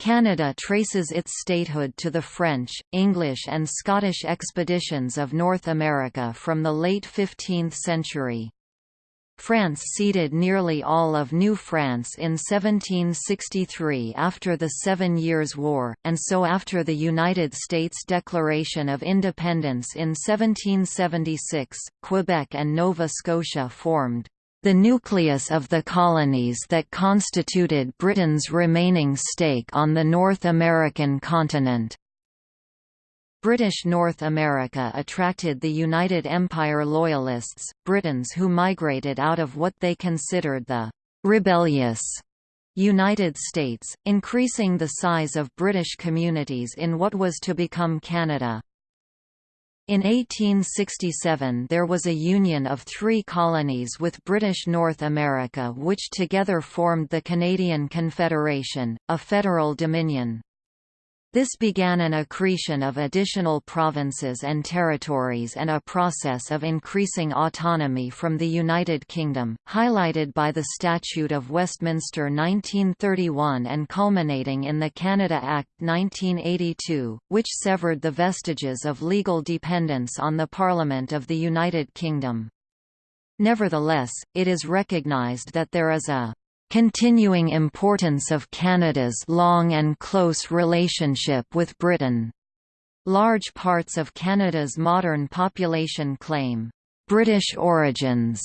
Canada traces its statehood to the French, English and Scottish expeditions of North America from the late 15th century. France ceded nearly all of New France in 1763 after the Seven Years' War, and so after the United States Declaration of Independence in 1776, Quebec and Nova Scotia formed. The nucleus of the colonies that constituted Britain's remaining stake on the North American continent. British North America attracted the United Empire Loyalists, Britons who migrated out of what they considered the «rebellious» United States, increasing the size of British communities in what was to become Canada. In 1867 there was a union of three colonies with British North America which together formed the Canadian Confederation, a federal dominion. This began an accretion of additional provinces and territories and a process of increasing autonomy from the United Kingdom, highlighted by the Statute of Westminster 1931 and culminating in the Canada Act 1982, which severed the vestiges of legal dependence on the Parliament of the United Kingdom. Nevertheless, it is recognised that there is a continuing importance of Canada's long and close relationship with Britain. Large parts of Canada's modern population claim British origins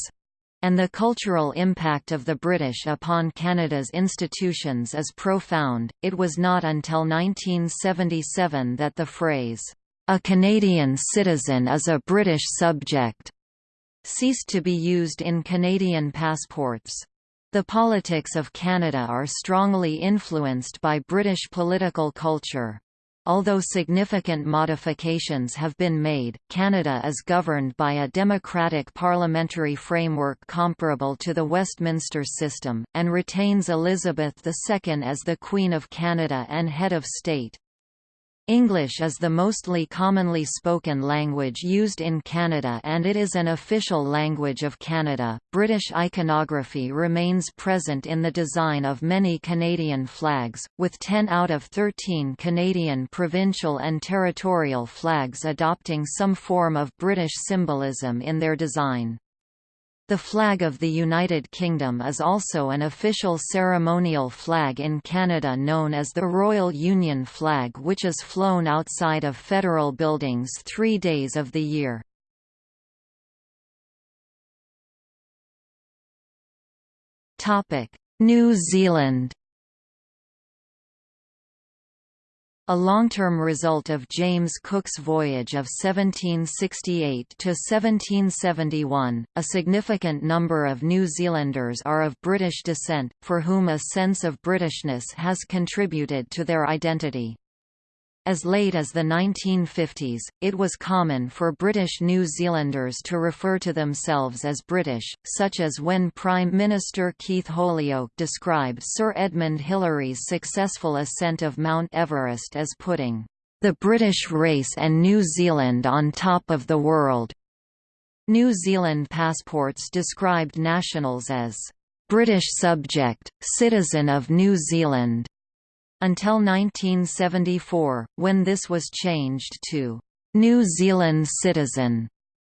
and the cultural impact of the British upon Canada's institutions is profound. It was not until 1977 that the phrase, a Canadian citizen is a British subject, ceased to be used in Canadian passports. The politics of Canada are strongly influenced by British political culture. Although significant modifications have been made, Canada is governed by a democratic parliamentary framework comparable to the Westminster system, and retains Elizabeth II as the Queen of Canada and head of state. English is the mostly commonly spoken language used in Canada and it is an official language of Canada. British iconography remains present in the design of many Canadian flags, with 10 out of 13 Canadian provincial and territorial flags adopting some form of British symbolism in their design. The flag of the United Kingdom is also an official ceremonial flag in Canada known as the Royal Union Flag which is flown outside of federal buildings three days of the year. New Zealand A long-term result of James Cook's voyage of 1768 to 1771, a significant number of New Zealanders are of British descent, for whom a sense of Britishness has contributed to their identity. As late as the 1950s, it was common for British New Zealanders to refer to themselves as British, such as when Prime Minister Keith Holyoake described Sir Edmund Hillary's successful ascent of Mount Everest as putting the British race and New Zealand on top of the world. New Zealand passports described nationals as British subject, citizen of New Zealand, until 1974, when this was changed to New Zealand citizen.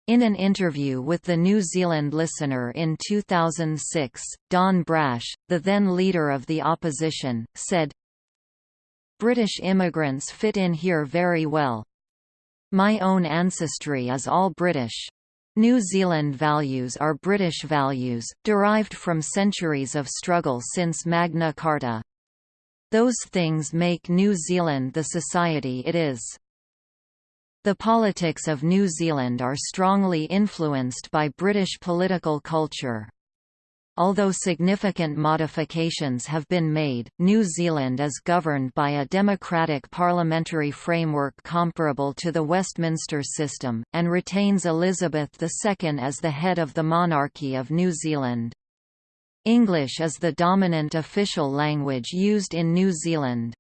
In an interview with the New Zealand Listener in 2006, Don Brash, the then leader of the opposition, said, British immigrants fit in here very well. My own ancestry is all British. New Zealand values are British values, derived from centuries of struggle since Magna Carta. Those things make New Zealand the society it is. The politics of New Zealand are strongly influenced by British political culture. Although significant modifications have been made, New Zealand is governed by a democratic parliamentary framework comparable to the Westminster system, and retains Elizabeth II as the head of the monarchy of New Zealand. English is the dominant official language used in New Zealand.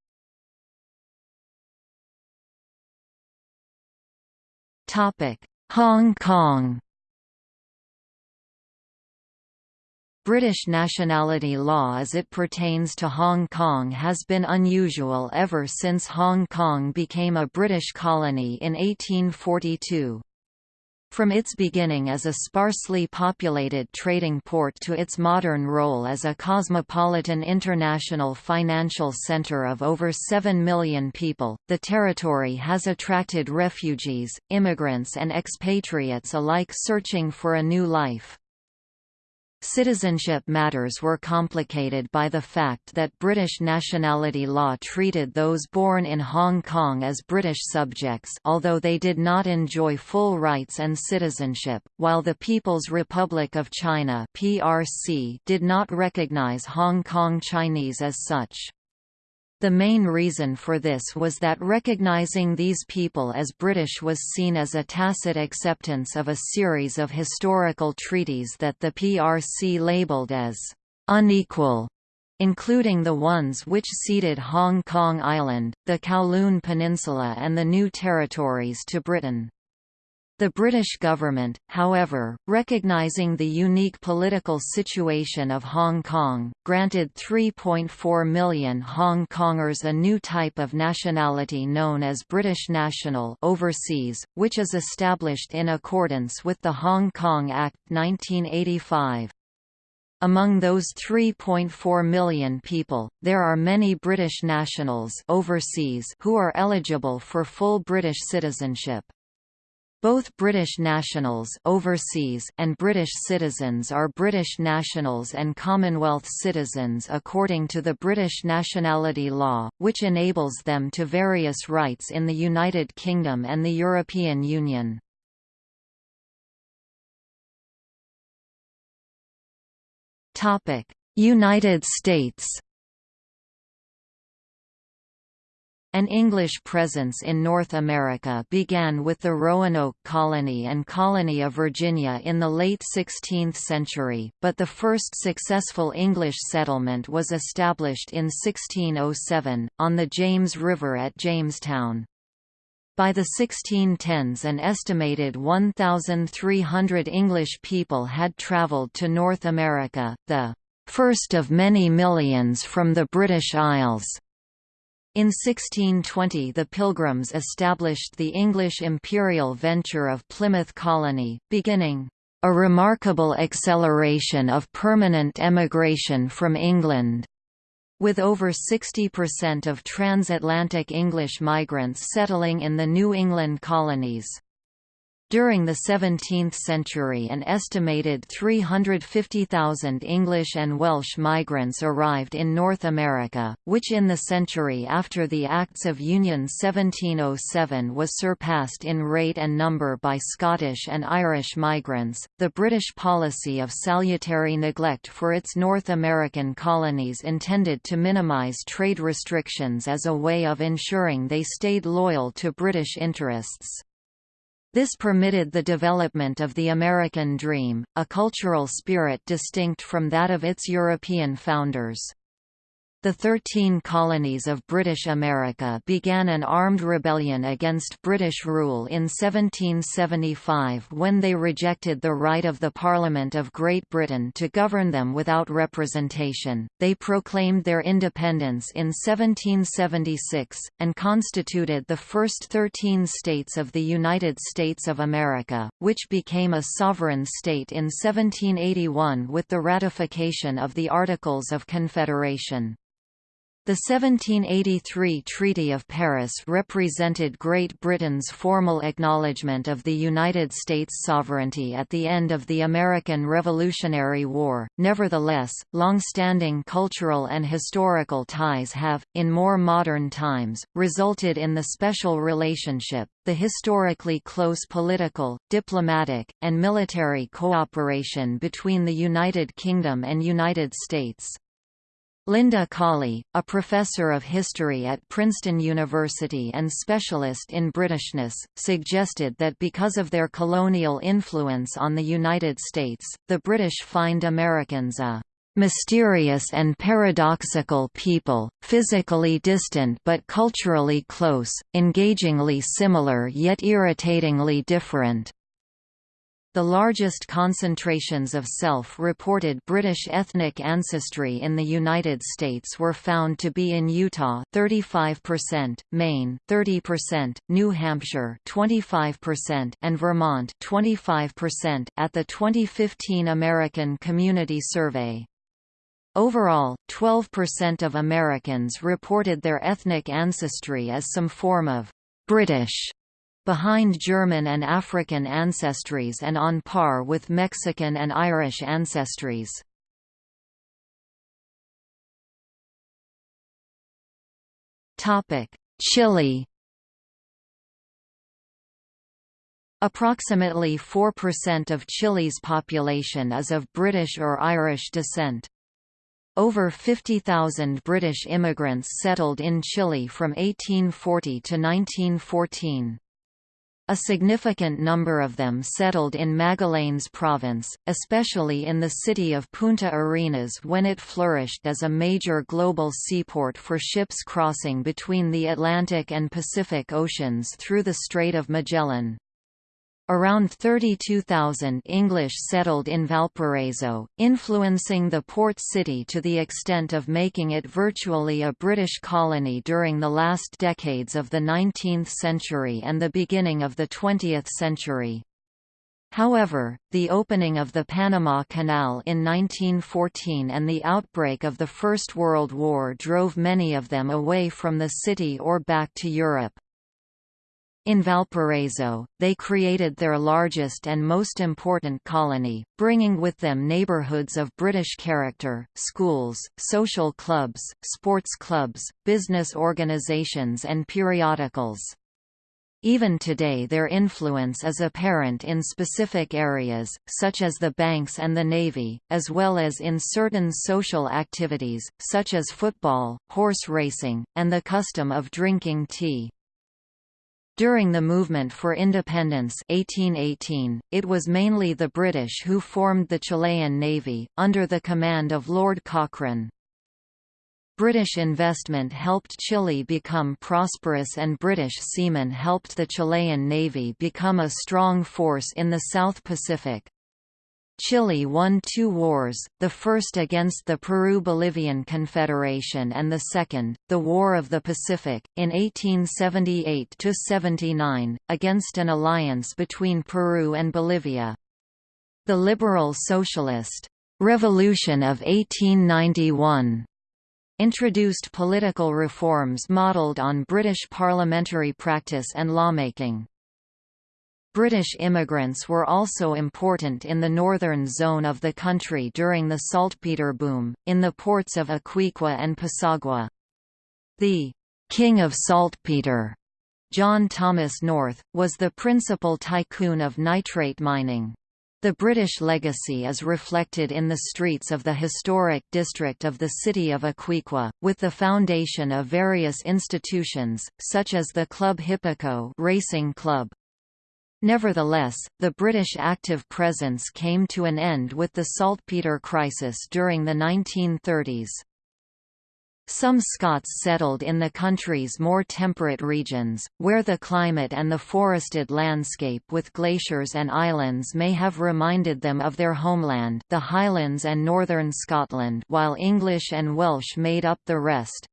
Hong Kong British nationality law as it pertains to Hong Kong has been unusual ever since Hong Kong became a British colony in 1842. From its beginning as a sparsely populated trading port to its modern role as a cosmopolitan international financial centre of over 7 million people, the territory has attracted refugees, immigrants and expatriates alike searching for a new life. Citizenship matters were complicated by the fact that British nationality law treated those born in Hong Kong as British subjects although they did not enjoy full rights and citizenship, while the People's Republic of China (PRC) did not recognize Hong Kong Chinese as such. The main reason for this was that recognizing these people as British was seen as a tacit acceptance of a series of historical treaties that the PRC labelled as unequal, including the ones which ceded Hong Kong Island, the Kowloon Peninsula and the New Territories to Britain. The British government, however, recognising the unique political situation of Hong Kong, granted 3.4 million Hong Kongers a new type of nationality known as British National overseas, which is established in accordance with the Hong Kong Act 1985. Among those 3.4 million people, there are many British nationals overseas who are eligible for full British citizenship. Both British nationals overseas and British citizens are British nationals and Commonwealth citizens according to the British nationality law, which enables them to various rights in the United Kingdom and the European Union. United States An English presence in North America began with the Roanoke Colony and Colony of Virginia in the late 16th century, but the first successful English settlement was established in 1607, on the James River at Jamestown. By the 1610s an estimated 1,300 English people had travelled to North America, the first of many millions from the British Isles. In 1620 the Pilgrims established the English imperial venture of Plymouth Colony, beginning a remarkable acceleration of permanent emigration from England, with over 60% of transatlantic English migrants settling in the New England colonies. During the 17th century an estimated 350,000 English and Welsh migrants arrived in North America, which in the century after the Acts of Union 1707 was surpassed in rate and number by Scottish and Irish migrants. The British policy of salutary neglect for its North American colonies intended to minimize trade restrictions as a way of ensuring they stayed loyal to British interests. This permitted the development of the American dream, a cultural spirit distinct from that of its European founders. The Thirteen Colonies of British America began an armed rebellion against British rule in 1775 when they rejected the right of the Parliament of Great Britain to govern them without representation. They proclaimed their independence in 1776, and constituted the first thirteen states of the United States of America, which became a sovereign state in 1781 with the ratification of the Articles of Confederation. The 1783 Treaty of Paris represented Great Britain's formal acknowledgement of the United States' sovereignty at the end of the American Revolutionary War. Nevertheless, long-standing cultural and historical ties have, in more modern times, resulted in the special relationship, the historically close political, diplomatic, and military cooperation between the United Kingdom and United States. Linda Colley, a professor of history at Princeton University and specialist in Britishness, suggested that because of their colonial influence on the United States, the British find Americans a mysterious and paradoxical people, physically distant but culturally close, engagingly similar yet irritatingly different. The largest concentrations of self-reported British ethnic ancestry in the United States were found to be in Utah 35%, Maine 30%, New Hampshire 25%, and Vermont 25% at the 2015 American Community Survey. Overall, 12% of Americans reported their ethnic ancestry as some form of British behind German and African ancestries and on par with Mexican and Irish ancestries. Chile Approximately 4% of Chile's population is of British or Irish descent. Over 50,000 British immigrants settled in Chile from 1840 to 1914. A significant number of them settled in Magallanes province, especially in the city of Punta Arenas when it flourished as a major global seaport for ships crossing between the Atlantic and Pacific Oceans through the Strait of Magellan. Around 32,000 English settled in Valparaiso, influencing the port city to the extent of making it virtually a British colony during the last decades of the 19th century and the beginning of the 20th century. However, the opening of the Panama Canal in 1914 and the outbreak of the First World War drove many of them away from the city or back to Europe. In Valparaiso, they created their largest and most important colony, bringing with them neighborhoods of British character, schools, social clubs, sports clubs, business organizations and periodicals. Even today their influence is apparent in specific areas, such as the banks and the navy, as well as in certain social activities, such as football, horse racing, and the custom of drinking tea. During the movement for independence 1818, it was mainly the British who formed the Chilean Navy, under the command of Lord Cochrane. British investment helped Chile become prosperous and British seamen helped the Chilean Navy become a strong force in the South Pacific. Chile won two wars, the first against the Peru-Bolivian Confederation and the second, the War of the Pacific, in 1878–79, against an alliance between Peru and Bolivia. The Liberal Socialist «Revolution of 1891» introduced political reforms modelled on British parliamentary practice and lawmaking. British immigrants were also important in the northern zone of the country during the saltpeter boom, in the ports of Iquique and Pisagua. The «King of Saltpeter», John Thomas North, was the principal tycoon of nitrate mining. The British legacy is reflected in the streets of the historic district of the city of Iquique, with the foundation of various institutions, such as the Club Hippico racing club, Nevertheless, the British active presence came to an end with the saltpeter crisis during the 1930s. Some Scots settled in the country's more temperate regions, where the climate and the forested landscape with glaciers and islands may have reminded them of their homeland the Highlands and northern Scotland while English and Welsh made up the rest.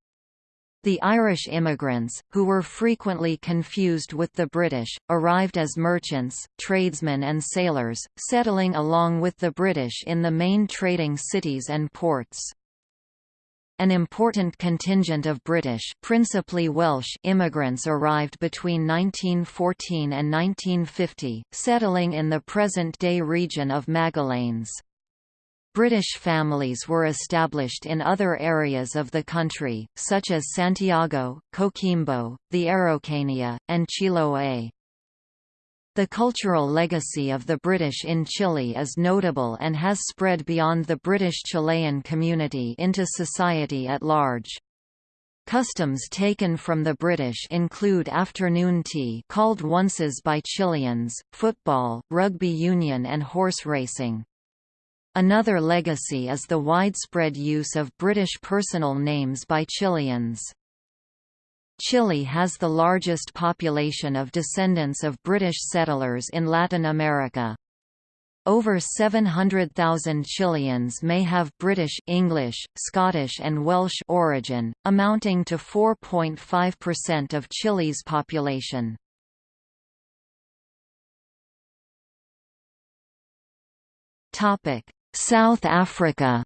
The Irish immigrants, who were frequently confused with the British, arrived as merchants, tradesmen and sailors, settling along with the British in the main trading cities and ports. An important contingent of British principally Welsh immigrants arrived between 1914 and 1950, settling in the present-day region of Magallanes. British families were established in other areas of the country, such as Santiago, Coquimbo, the Araucanía, and Chiloé. The cultural legacy of the British in Chile is notable and has spread beyond the British Chilean community into society at large. Customs taken from the British include afternoon tea called onces by Chileans, football, rugby union and horse racing. Another legacy is the widespread use of British personal names by Chileans. Chile has the largest population of descendants of British settlers in Latin America. Over 700,000 Chileans may have British English, Scottish and Welsh origin, amounting to 4.5% of Chile's population. Topic: South Africa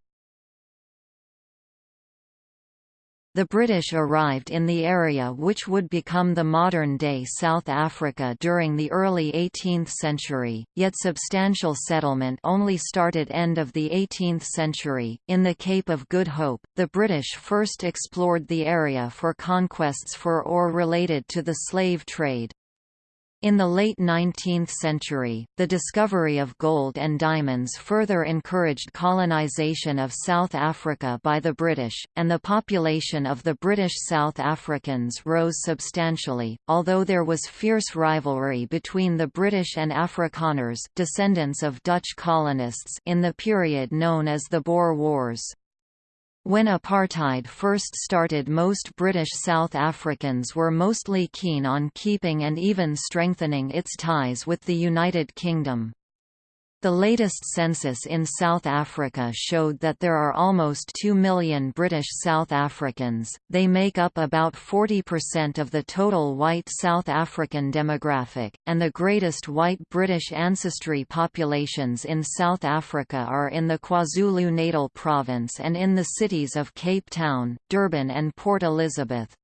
The British arrived in the area which would become the modern-day South Africa during the early 18th century, yet substantial settlement only started end of the 18th century. In the Cape of Good Hope, the British first explored the area for conquests for or related to the slave trade. In the late 19th century, the discovery of gold and diamonds further encouraged colonization of South Africa by the British, and the population of the British South Africans rose substantially, although there was fierce rivalry between the British and Afrikaners descendants of Dutch colonists in the period known as the Boer Wars. When apartheid first started most British South Africans were mostly keen on keeping and even strengthening its ties with the United Kingdom. The latest census in South Africa showed that there are almost 2 million British South Africans, they make up about 40% of the total white South African demographic, and the greatest white British ancestry populations in South Africa are in the KwaZulu-Natal province and in the cities of Cape Town, Durban and Port Elizabeth.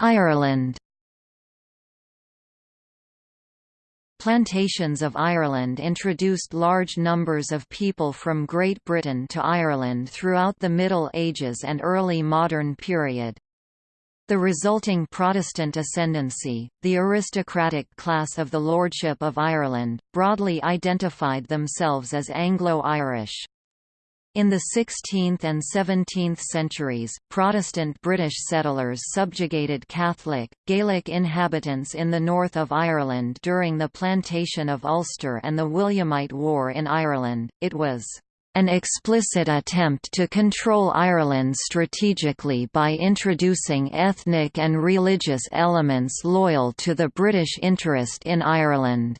Ireland Plantations of Ireland introduced large numbers of people from Great Britain to Ireland throughout the Middle Ages and early modern period. The resulting Protestant ascendancy, the aristocratic class of the Lordship of Ireland, broadly identified themselves as Anglo-Irish. In the 16th and 17th centuries, Protestant British settlers subjugated Catholic, Gaelic inhabitants in the north of Ireland during the Plantation of Ulster and the Williamite War in Ireland. It was an explicit attempt to control Ireland strategically by introducing ethnic and religious elements loyal to the British interest in Ireland.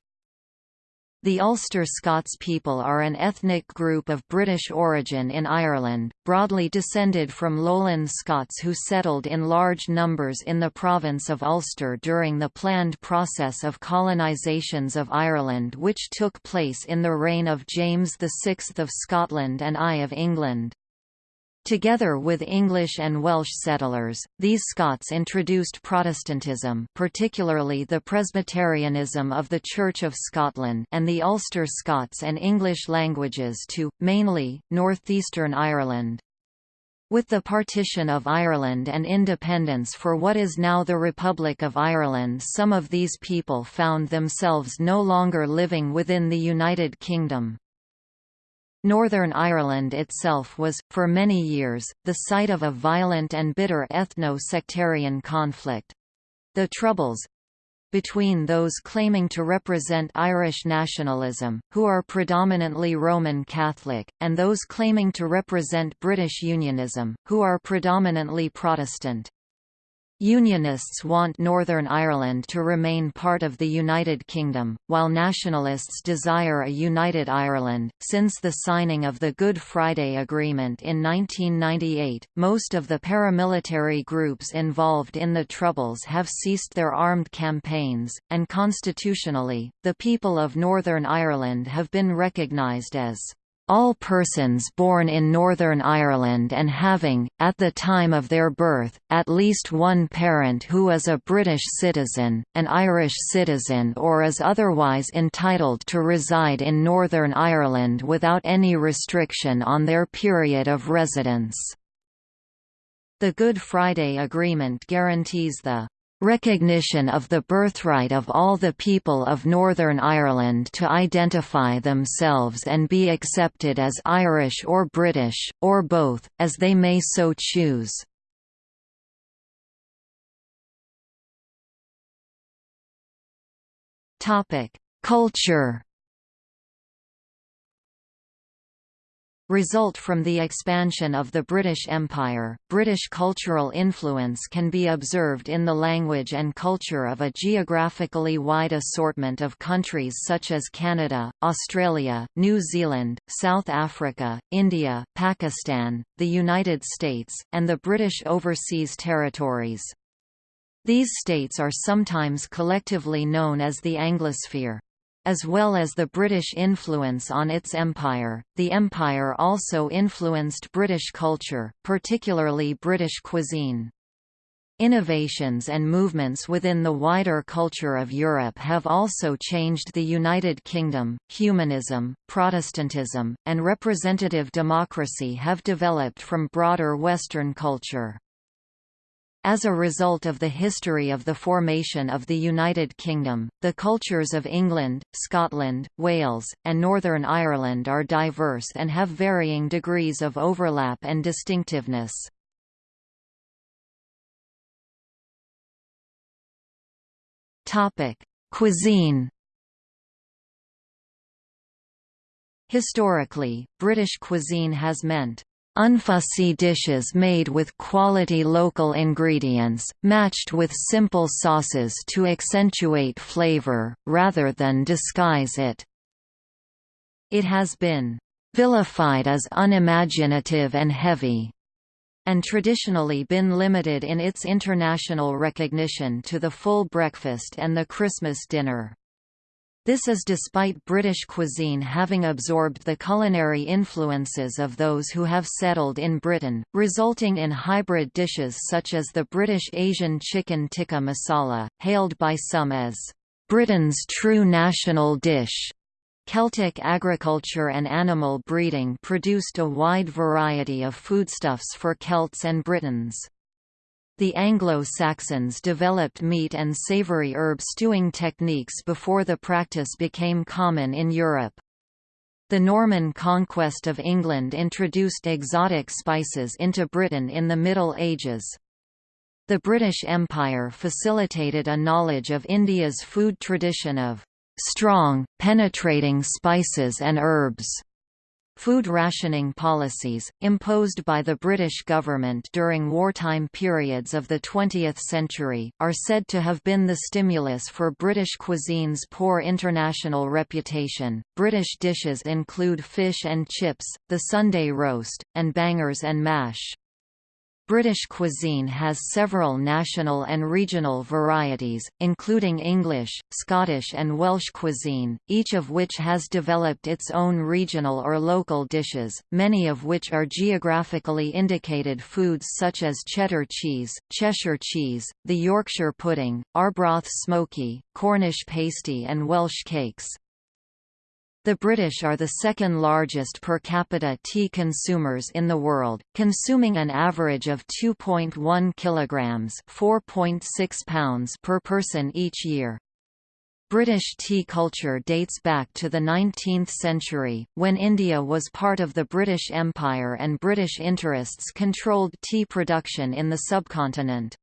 The Ulster Scots people are an ethnic group of British origin in Ireland, broadly descended from lowland Scots who settled in large numbers in the province of Ulster during the planned process of colonisations of Ireland which took place in the reign of James VI of Scotland and I of England. Together with English and Welsh settlers, these Scots introduced Protestantism particularly the Presbyterianism of the Church of Scotland and the Ulster Scots and English languages to, mainly, northeastern Ireland. With the partition of Ireland and independence for what is now the Republic of Ireland some of these people found themselves no longer living within the United Kingdom. Northern Ireland itself was, for many years, the site of a violent and bitter ethno-sectarian conflict. The Troubles, between those claiming to represent Irish nationalism, who are predominantly Roman Catholic, and those claiming to represent British Unionism, who are predominantly Protestant. Unionists want Northern Ireland to remain part of the United Kingdom, while nationalists desire a united Ireland. Since the signing of the Good Friday Agreement in 1998, most of the paramilitary groups involved in the Troubles have ceased their armed campaigns, and constitutionally, the people of Northern Ireland have been recognised as all persons born in Northern Ireland and having, at the time of their birth, at least one parent who is a British citizen, an Irish citizen or is otherwise entitled to reside in Northern Ireland without any restriction on their period of residence. The Good Friday Agreement guarantees the recognition of the birthright of all the people of Northern Ireland to identify themselves and be accepted as Irish or British, or both, as they may so choose. Culture result from the expansion of the British Empire. British cultural influence can be observed in the language and culture of a geographically wide assortment of countries such as Canada, Australia, New Zealand, South Africa, India, Pakistan, the United States, and the British Overseas Territories. These states are sometimes collectively known as the Anglosphere. As well as the British influence on its empire, the empire also influenced British culture, particularly British cuisine. Innovations and movements within the wider culture of Europe have also changed the United Kingdom. Humanism, Protestantism, and representative democracy have developed from broader Western culture. As a result of the history of the formation of the United Kingdom, the cultures of England, Scotland, Wales, and Northern Ireland are diverse and have varying degrees of overlap and distinctiveness. Cuisine Historically, British cuisine has meant unfussy dishes made with quality local ingredients, matched with simple sauces to accentuate flavor, rather than disguise it. It has been vilified as unimaginative and heavy, and traditionally been limited in its international recognition to the full breakfast and the Christmas dinner. This is despite British cuisine having absorbed the culinary influences of those who have settled in Britain, resulting in hybrid dishes such as the British Asian chicken tikka masala, hailed by some as Britain's true national dish. Celtic agriculture and animal breeding produced a wide variety of foodstuffs for Celts and Britons. The Anglo-Saxons developed meat and savory herb stewing techniques before the practice became common in Europe. The Norman conquest of England introduced exotic spices into Britain in the Middle Ages. The British Empire facilitated a knowledge of India's food tradition of strong, penetrating spices and herbs. Food rationing policies, imposed by the British government during wartime periods of the 20th century, are said to have been the stimulus for British cuisine's poor international reputation. British dishes include fish and chips, the Sunday roast, and bangers and mash. British cuisine has several national and regional varieties, including English, Scottish and Welsh cuisine, each of which has developed its own regional or local dishes, many of which are geographically indicated foods such as cheddar cheese, Cheshire cheese, the Yorkshire pudding, Arbroath smokie, Cornish pasty and Welsh cakes. The British are the second largest per capita tea consumers in the world, consuming an average of 2.1 kilograms, 4.6 pounds per person each year. British tea culture dates back to the 19th century, when India was part of the British Empire and British interests controlled tea production in the subcontinent.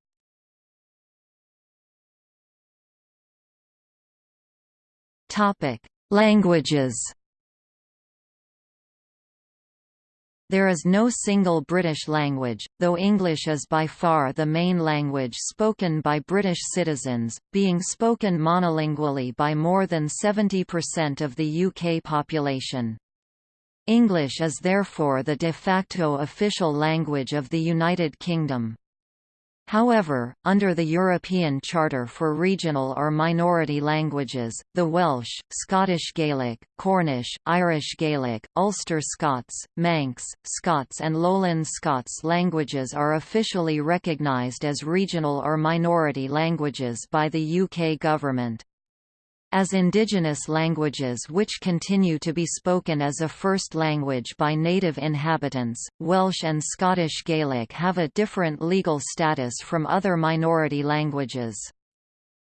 Topic: Languages There is no single British language, though English is by far the main language spoken by British citizens, being spoken monolingually by more than 70% of the UK population. English is therefore the de facto official language of the United Kingdom. However, under the European Charter for Regional or Minority Languages, the Welsh, Scottish Gaelic, Cornish, Irish Gaelic, Ulster Scots, Manx, Scots and Lowland Scots languages are officially recognised as regional or minority languages by the UK government. As indigenous languages which continue to be spoken as a first language by native inhabitants, Welsh and Scottish Gaelic have a different legal status from other minority languages.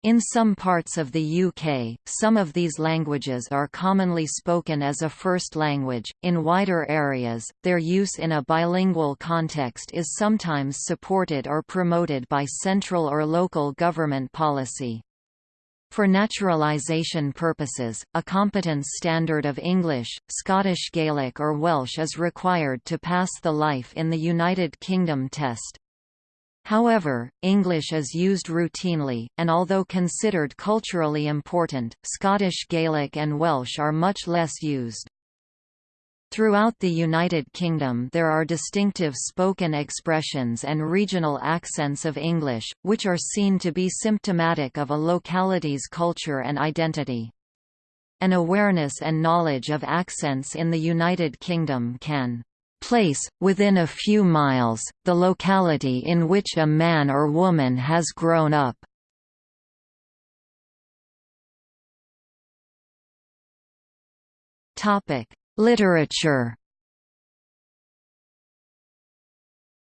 In some parts of the UK, some of these languages are commonly spoken as a first language. In wider areas, their use in a bilingual context is sometimes supported or promoted by central or local government policy. For naturalisation purposes, a competence standard of English, Scottish Gaelic or Welsh is required to pass the Life in the United Kingdom test. However, English is used routinely, and although considered culturally important, Scottish Gaelic and Welsh are much less used. Throughout the United Kingdom there are distinctive spoken expressions and regional accents of English, which are seen to be symptomatic of a locality's culture and identity. An awareness and knowledge of accents in the United Kingdom can place, within a few miles, the locality in which a man or woman has grown up. Literature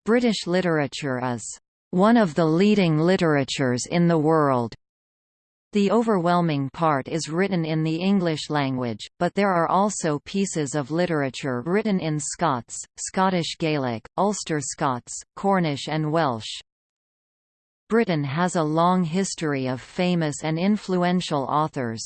British literature is one of the leading literatures in the world. The overwhelming part is written in the English language, but there are also pieces of literature written in Scots, Scottish Gaelic, Ulster Scots, Cornish and Welsh. Britain has a long history of famous and influential authors.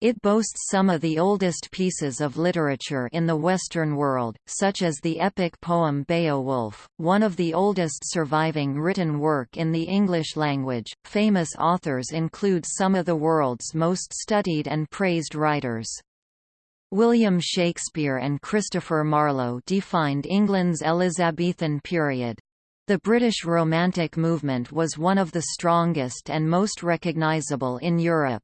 It boasts some of the oldest pieces of literature in the Western world, such as the epic poem Beowulf, one of the oldest surviving written work in the English language. Famous authors include some of the world's most studied and praised writers. William Shakespeare and Christopher Marlowe defined England's Elizabethan period. The British Romantic movement was one of the strongest and most recognisable in Europe.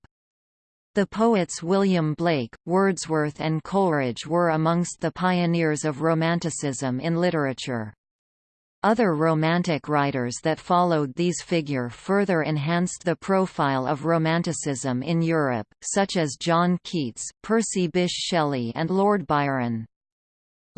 The poets William Blake, Wordsworth and Coleridge were amongst the pioneers of Romanticism in literature. Other Romantic writers that followed these figure further enhanced the profile of Romanticism in Europe, such as John Keats, Percy Bysshe Shelley and Lord Byron.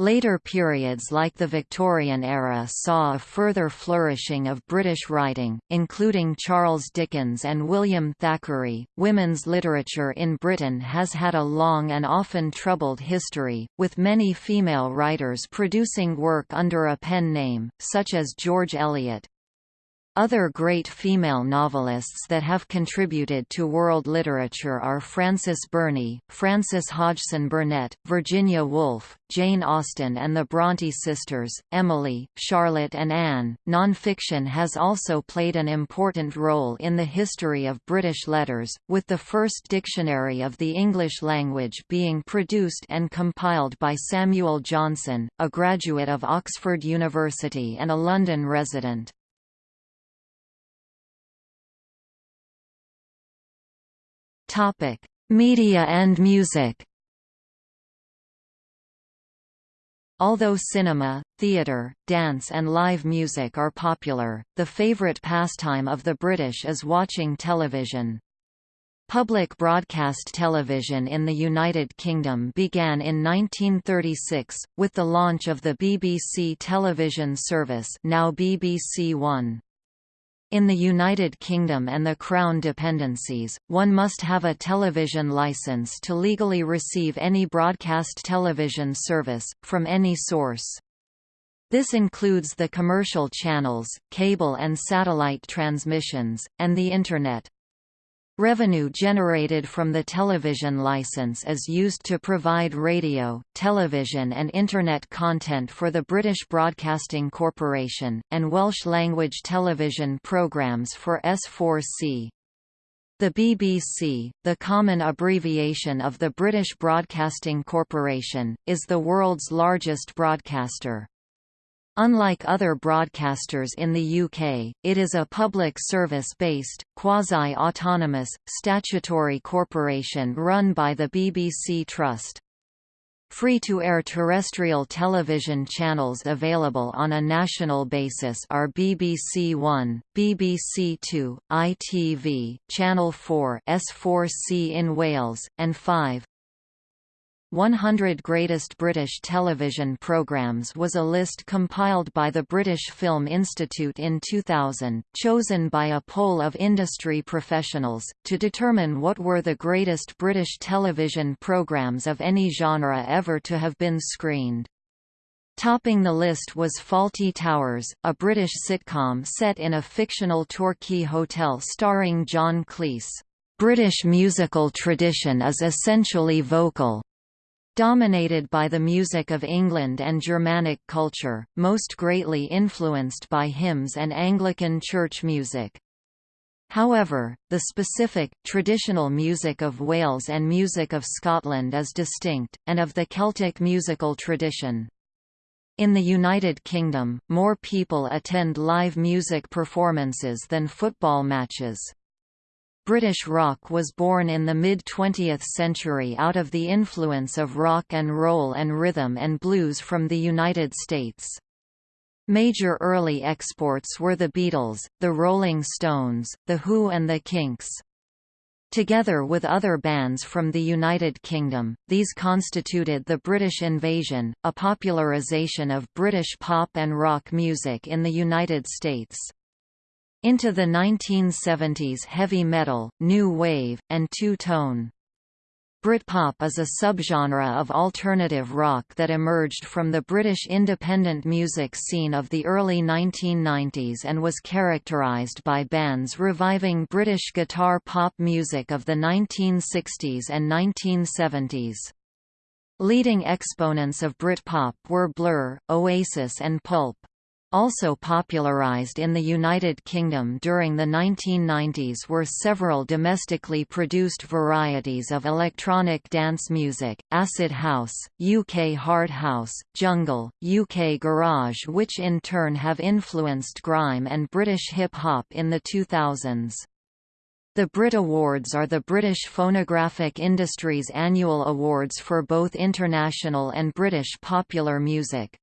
Later periods like the Victorian era saw a further flourishing of British writing, including Charles Dickens and William Thackeray. Women's literature in Britain has had a long and often troubled history, with many female writers producing work under a pen name, such as George Eliot, other great female novelists that have contributed to world literature are Frances Burney, Frances Hodgson Burnett, Virginia Woolf, Jane Austen and the Bronte sisters, Emily, Charlotte and Anne. Nonfiction has also played an important role in the history of British letters, with the first dictionary of the English language being produced and compiled by Samuel Johnson, a graduate of Oxford University and a London resident. Topic: Media and music. Although cinema, theatre, dance and live music are popular, the favourite pastime of the British is watching television. Public broadcast television in the United Kingdom began in 1936, with the launch of the BBC television service now BBC One. In the United Kingdom and the Crown dependencies, one must have a television licence to legally receive any broadcast television service, from any source. This includes the commercial channels, cable and satellite transmissions, and the Internet. Revenue generated from the television license is used to provide radio, television and Internet content for the British Broadcasting Corporation, and Welsh-language television programmes for S4C. The BBC, the common abbreviation of the British Broadcasting Corporation, is the world's largest broadcaster. Unlike other broadcasters in the UK, it is a public service-based, quasi-autonomous, statutory corporation run by the BBC Trust. Free-to-air terrestrial television channels available on a national basis are BBC One, BBC Two, ITV, Channel 4 S4C in Wales, and 5. 100 Greatest British Television Programmes was a list compiled by the British Film Institute in 2000, chosen by a poll of industry professionals, to determine what were the greatest British television programmes of any genre ever to have been screened. Topping the list was Fawlty Towers, a British sitcom set in a fictional Torquay hotel starring John Cleese. British musical tradition is essentially vocal, Dominated by the music of England and Germanic culture, most greatly influenced by hymns and Anglican church music. However, the specific, traditional music of Wales and music of Scotland is distinct, and of the Celtic musical tradition. In the United Kingdom, more people attend live music performances than football matches. British rock was born in the mid-20th century out of the influence of rock and roll and rhythm and blues from the United States. Major early exports were the Beatles, the Rolling Stones, The Who and the Kinks. Together with other bands from the United Kingdom, these constituted the British Invasion, a popularisation of British pop and rock music in the United States. Into the 1970s heavy metal, new wave, and two-tone Britpop is a subgenre of alternative rock that emerged from the British independent music scene of the early 1990s and was characterised by bands reviving British guitar pop music of the 1960s and 1970s. Leading exponents of Britpop were Blur, Oasis and Pulp. Also popularized in the United Kingdom during the 1990s were several domestically produced varieties of electronic dance music, acid house, UK hard house, jungle, UK garage which in turn have influenced grime and British hip-hop in the 2000s. The Brit Awards are the British phonographic industry's annual awards for both international and British popular music.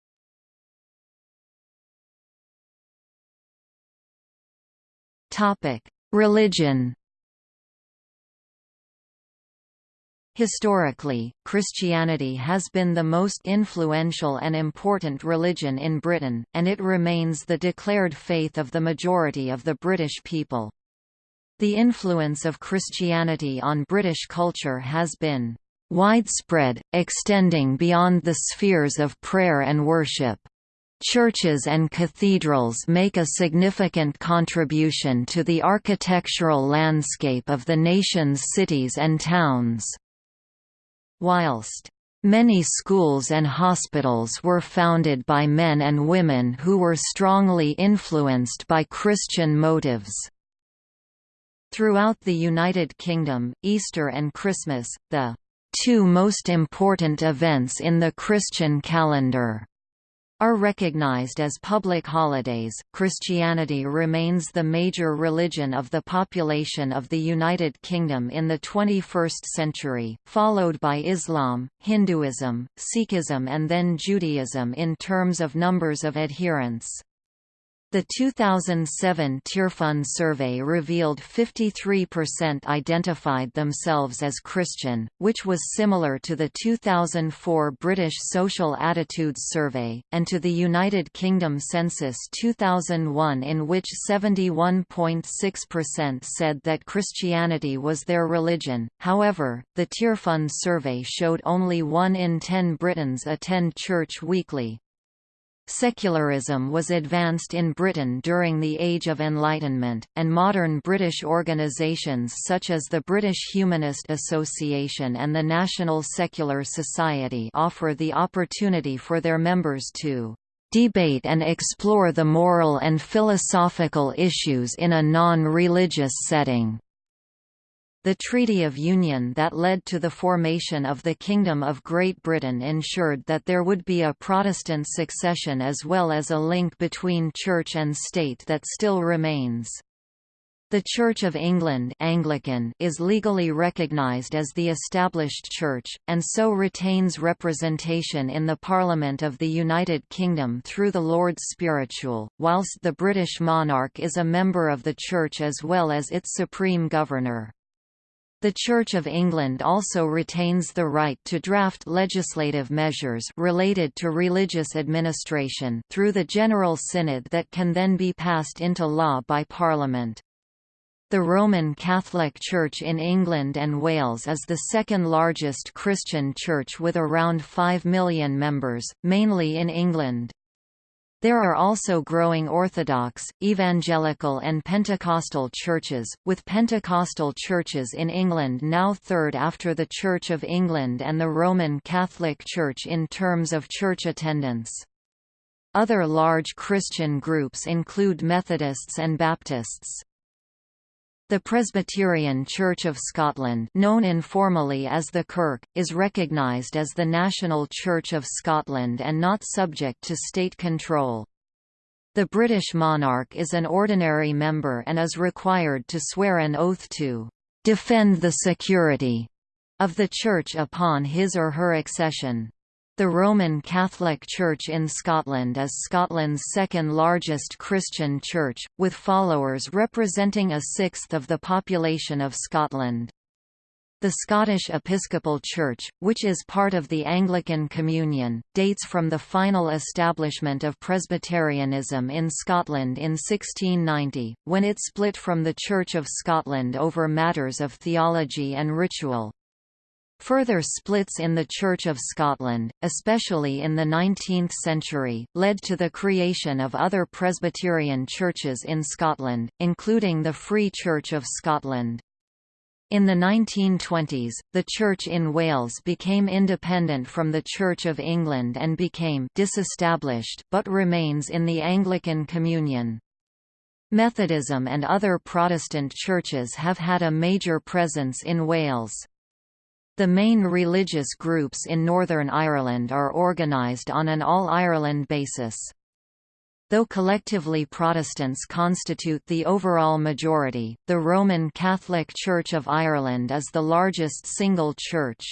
Religion. Historically, Christianity has been the most influential and important religion in Britain, and it remains the declared faith of the majority of the British people. The influence of Christianity on British culture has been widespread, extending beyond the spheres of prayer and worship. Churches and cathedrals make a significant contribution to the architectural landscape of the nation's cities and towns. Whilst Many schools and hospitals were founded by men and women who were strongly influenced by Christian motives. Throughout the United Kingdom, Easter and Christmas, the two most important events in the Christian calendar, are recognized as public holidays. Christianity remains the major religion of the population of the United Kingdom in the 21st century, followed by Islam, Hinduism, Sikhism and then Judaism in terms of numbers of adherents. The 2007 Tearfund survey revealed 53% identified themselves as Christian, which was similar to the 2004 British Social Attitudes Survey, and to the United Kingdom Census 2001 in which 71.6% said that Christianity was their religion. However, the Tearfund survey showed only 1 in 10 Britons attend church weekly, Secularism was advanced in Britain during the Age of Enlightenment, and modern British organisations such as the British Humanist Association and the National Secular Society offer the opportunity for their members to debate and explore the moral and philosophical issues in a non-religious setting. The Treaty of Union that led to the formation of the Kingdom of Great Britain ensured that there would be a Protestant succession as well as a link between church and state that still remains. The Church of England Anglican is legally recognised as the established church, and so retains representation in the Parliament of the United Kingdom through the Lords Spiritual, whilst the British monarch is a member of the church as well as its supreme governor. The Church of England also retains the right to draft legislative measures related to religious administration through the General Synod that can then be passed into law by Parliament. The Roman Catholic Church in England and Wales is the second largest Christian church with around 5 million members, mainly in England. There are also growing Orthodox, Evangelical and Pentecostal churches, with Pentecostal churches in England now third after the Church of England and the Roman Catholic Church in terms of church attendance. Other large Christian groups include Methodists and Baptists. The Presbyterian Church of Scotland known informally as the Kirk, is recognised as the national church of Scotland and not subject to state control. The British monarch is an ordinary member and is required to swear an oath to defend the security of the Church upon his or her accession. The Roman Catholic Church in Scotland is Scotland's second largest Christian church, with followers representing a sixth of the population of Scotland. The Scottish Episcopal Church, which is part of the Anglican Communion, dates from the final establishment of Presbyterianism in Scotland in 1690, when it split from the Church of Scotland over matters of theology and ritual. Further splits in the Church of Scotland, especially in the 19th century, led to the creation of other Presbyterian churches in Scotland, including the Free Church of Scotland. In the 1920s, the Church in Wales became independent from the Church of England and became disestablished but remains in the Anglican Communion. Methodism and other Protestant churches have had a major presence in Wales. The main religious groups in Northern Ireland are organised on an All-Ireland basis. Though collectively Protestants constitute the overall majority, the Roman Catholic Church of Ireland is the largest single church.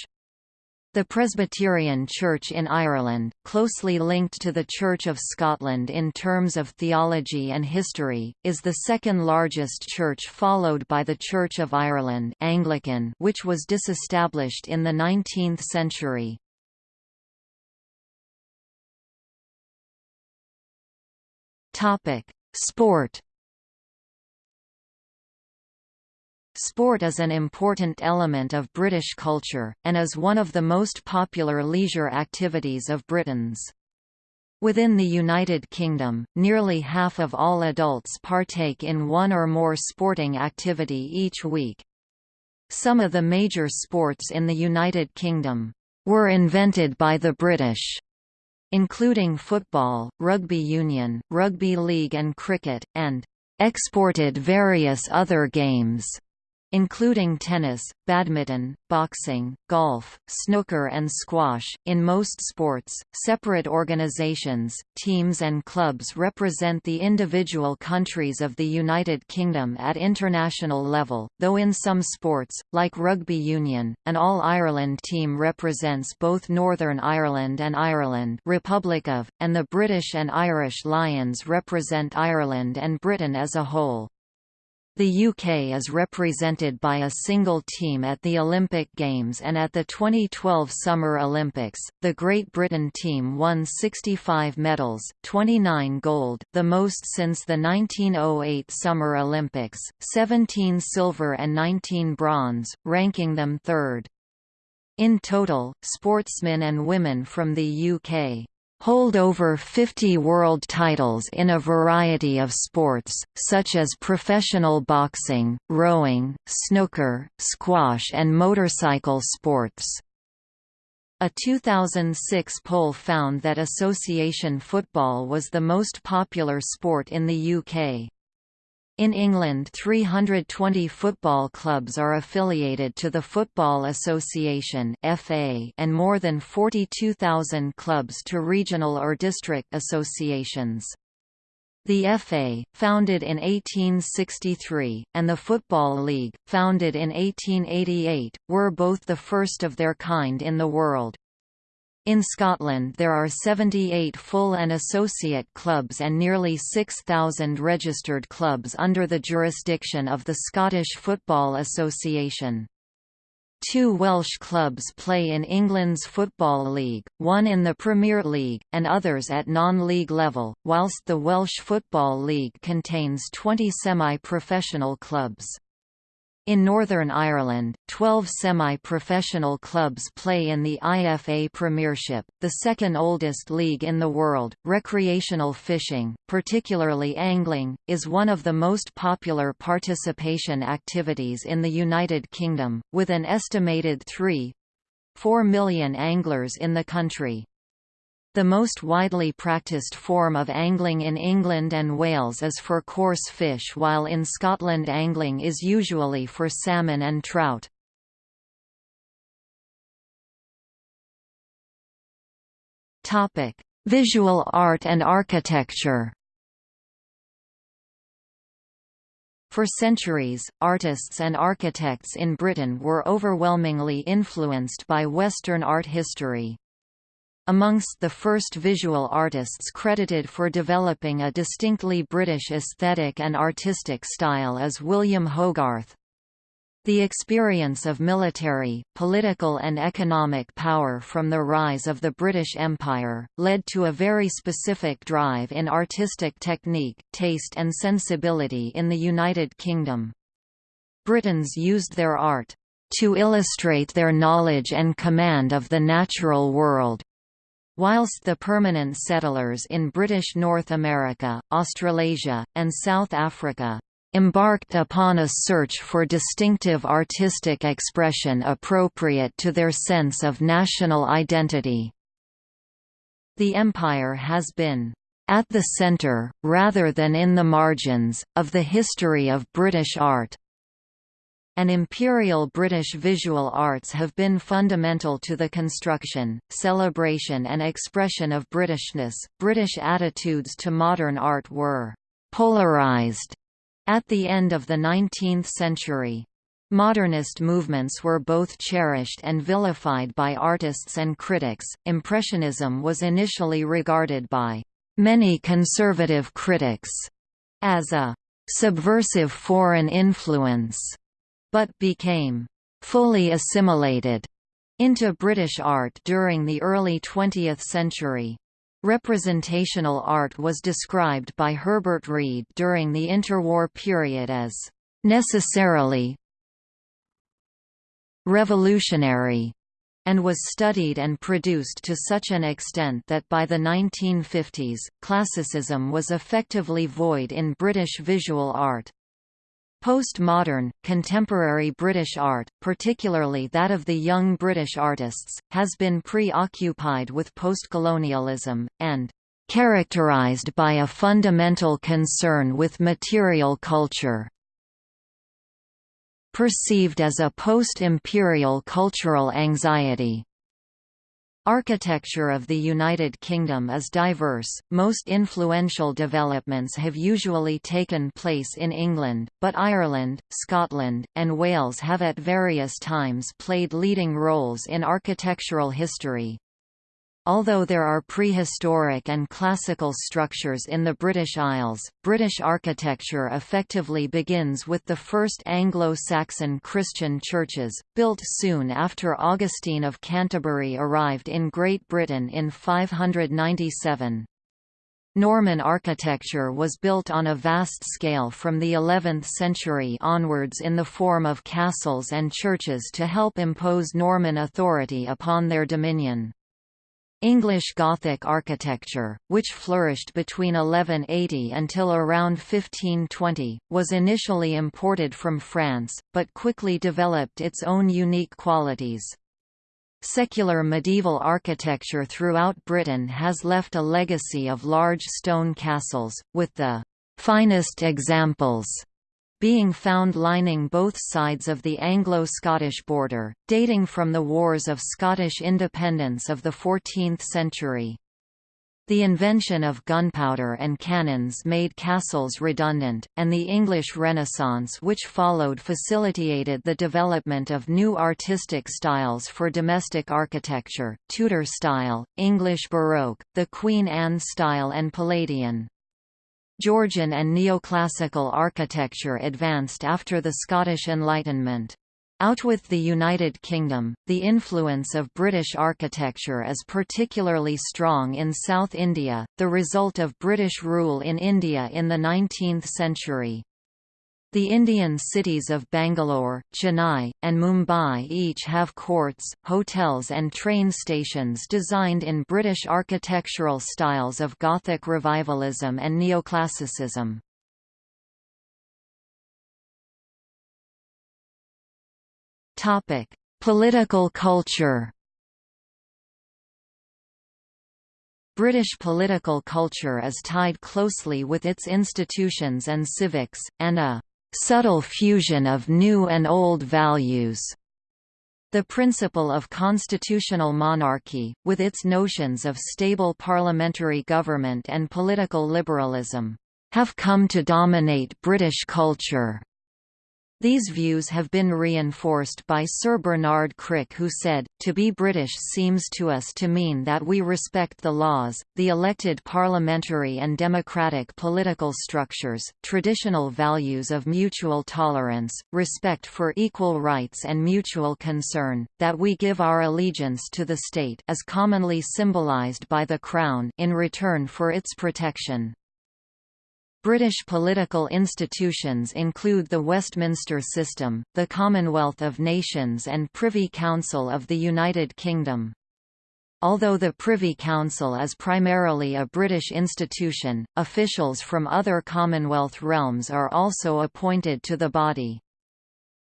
The Presbyterian Church in Ireland, closely linked to the Church of Scotland in terms of theology and history, is the second largest church followed by the Church of Ireland Anglican which was disestablished in the 19th century. Sport Sport is an important element of British culture, and is one of the most popular leisure activities of Britons. Within the United Kingdom, nearly half of all adults partake in one or more sporting activity each week. Some of the major sports in the United Kingdom were invented by the British, including football, rugby union, rugby league and cricket, and exported various other games including tennis, badminton, boxing, golf, snooker and squash. In most sports, separate organizations, teams and clubs represent the individual countries of the United Kingdom at international level, though in some sports, like rugby union, an All-Ireland team represents both Northern Ireland and Ireland Republic of, and the British and Irish Lions represent Ireland and Britain as a whole. The UK is represented by a single team at the Olympic Games and at the 2012 Summer Olympics. The Great Britain team won 65 medals, 29 gold, the most since the 1908 Summer Olympics, 17 silver and 19 bronze, ranking them third. In total, sportsmen and women from the UK hold over 50 world titles in a variety of sports, such as professional boxing, rowing, snooker, squash and motorcycle sports. A 2006 poll found that association football was the most popular sport in the UK. In England 320 football clubs are affiliated to the Football Association and more than 42,000 clubs to regional or district associations. The FA, founded in 1863, and the Football League, founded in 1888, were both the first of their kind in the world. In Scotland there are 78 full and associate clubs and nearly 6,000 registered clubs under the jurisdiction of the Scottish Football Association. Two Welsh clubs play in England's Football League, one in the Premier League, and others at non-league level, whilst the Welsh Football League contains 20 semi-professional clubs. In Northern Ireland, 12 semi-professional clubs play in the IFA Premiership, the second oldest league in the world. Recreational fishing, particularly angling, is one of the most popular participation activities in the United Kingdom, with an estimated 3 4 million anglers in the country. The most widely practiced form of angling in England and Wales is for coarse fish while in Scotland angling is usually for salmon and trout. Visual art and architecture For centuries, artists and architects in Britain were overwhelmingly influenced by Western art history. Amongst the first visual artists credited for developing a distinctly British aesthetic and artistic style is William Hogarth. The experience of military, political and economic power from the rise of the British Empire, led to a very specific drive in artistic technique, taste and sensibility in the United Kingdom. Britons used their art, "...to illustrate their knowledge and command of the natural world." Whilst the permanent settlers in British North America, Australasia, and South Africa embarked upon a search for distinctive artistic expression appropriate to their sense of national identity. The empire has been at the centre, rather than in the margins, of the history of British art. And imperial British visual arts have been fundamental to the construction, celebration and expression of Britishness. British attitudes to modern art were polarised at the end of the 19th century, Modernist movements were both cherished and vilified by artists and critics. Impressionism was initially regarded by many conservative critics as a subversive foreign influence, but became fully assimilated into British art during the early 20th century. Representational art was described by Herbert Read during the interwar period as necessarily revolutionary and was studied and produced to such an extent that by the 1950s, classicism was effectively void in British visual art. Postmodern, contemporary British art, particularly that of the young British artists, has been preoccupied with postcolonialism, and characterised by a fundamental concern with material culture. Perceived as a post-imperial cultural anxiety, Architecture of the United Kingdom is diverse, most influential developments have usually taken place in England, but Ireland, Scotland, and Wales have at various times played leading roles in architectural history. Although there are prehistoric and classical structures in the British Isles, British architecture effectively begins with the first Anglo-Saxon Christian churches, built soon after Augustine of Canterbury arrived in Great Britain in 597. Norman architecture was built on a vast scale from the 11th century onwards in the form of castles and churches to help impose Norman authority upon their dominion. English Gothic architecture, which flourished between 1180 until around 1520, was initially imported from France, but quickly developed its own unique qualities. Secular medieval architecture throughout Britain has left a legacy of large stone castles, with the finest examples being found lining both sides of the Anglo-Scottish border, dating from the wars of Scottish independence of the 14th century. The invention of gunpowder and cannons made castles redundant, and the English Renaissance which followed facilitated the development of new artistic styles for domestic architecture, Tudor style, English Baroque, the Queen Anne style and Palladian. Georgian and neoclassical architecture advanced after the Scottish Enlightenment. Out with the United Kingdom, the influence of British architecture is particularly strong in South India, the result of British rule in India in the 19th century. The Indian cities of Bangalore, Chennai, and Mumbai each have courts, hotels and train stations designed in British architectural styles of Gothic revivalism and neoclassicism. Political culture British political culture is tied closely with its institutions and civics, and a subtle fusion of new and old values. The principle of constitutional monarchy, with its notions of stable parliamentary government and political liberalism, have come to dominate British culture. These views have been reinforced by Sir Bernard Crick who said, to be British seems to us to mean that we respect the laws, the elected parliamentary and democratic political structures, traditional values of mutual tolerance, respect for equal rights and mutual concern, that we give our allegiance to the state as commonly symbolised by the Crown in return for its protection. British political institutions include the Westminster System, the Commonwealth of Nations and Privy Council of the United Kingdom. Although the Privy Council is primarily a British institution, officials from other Commonwealth realms are also appointed to the body.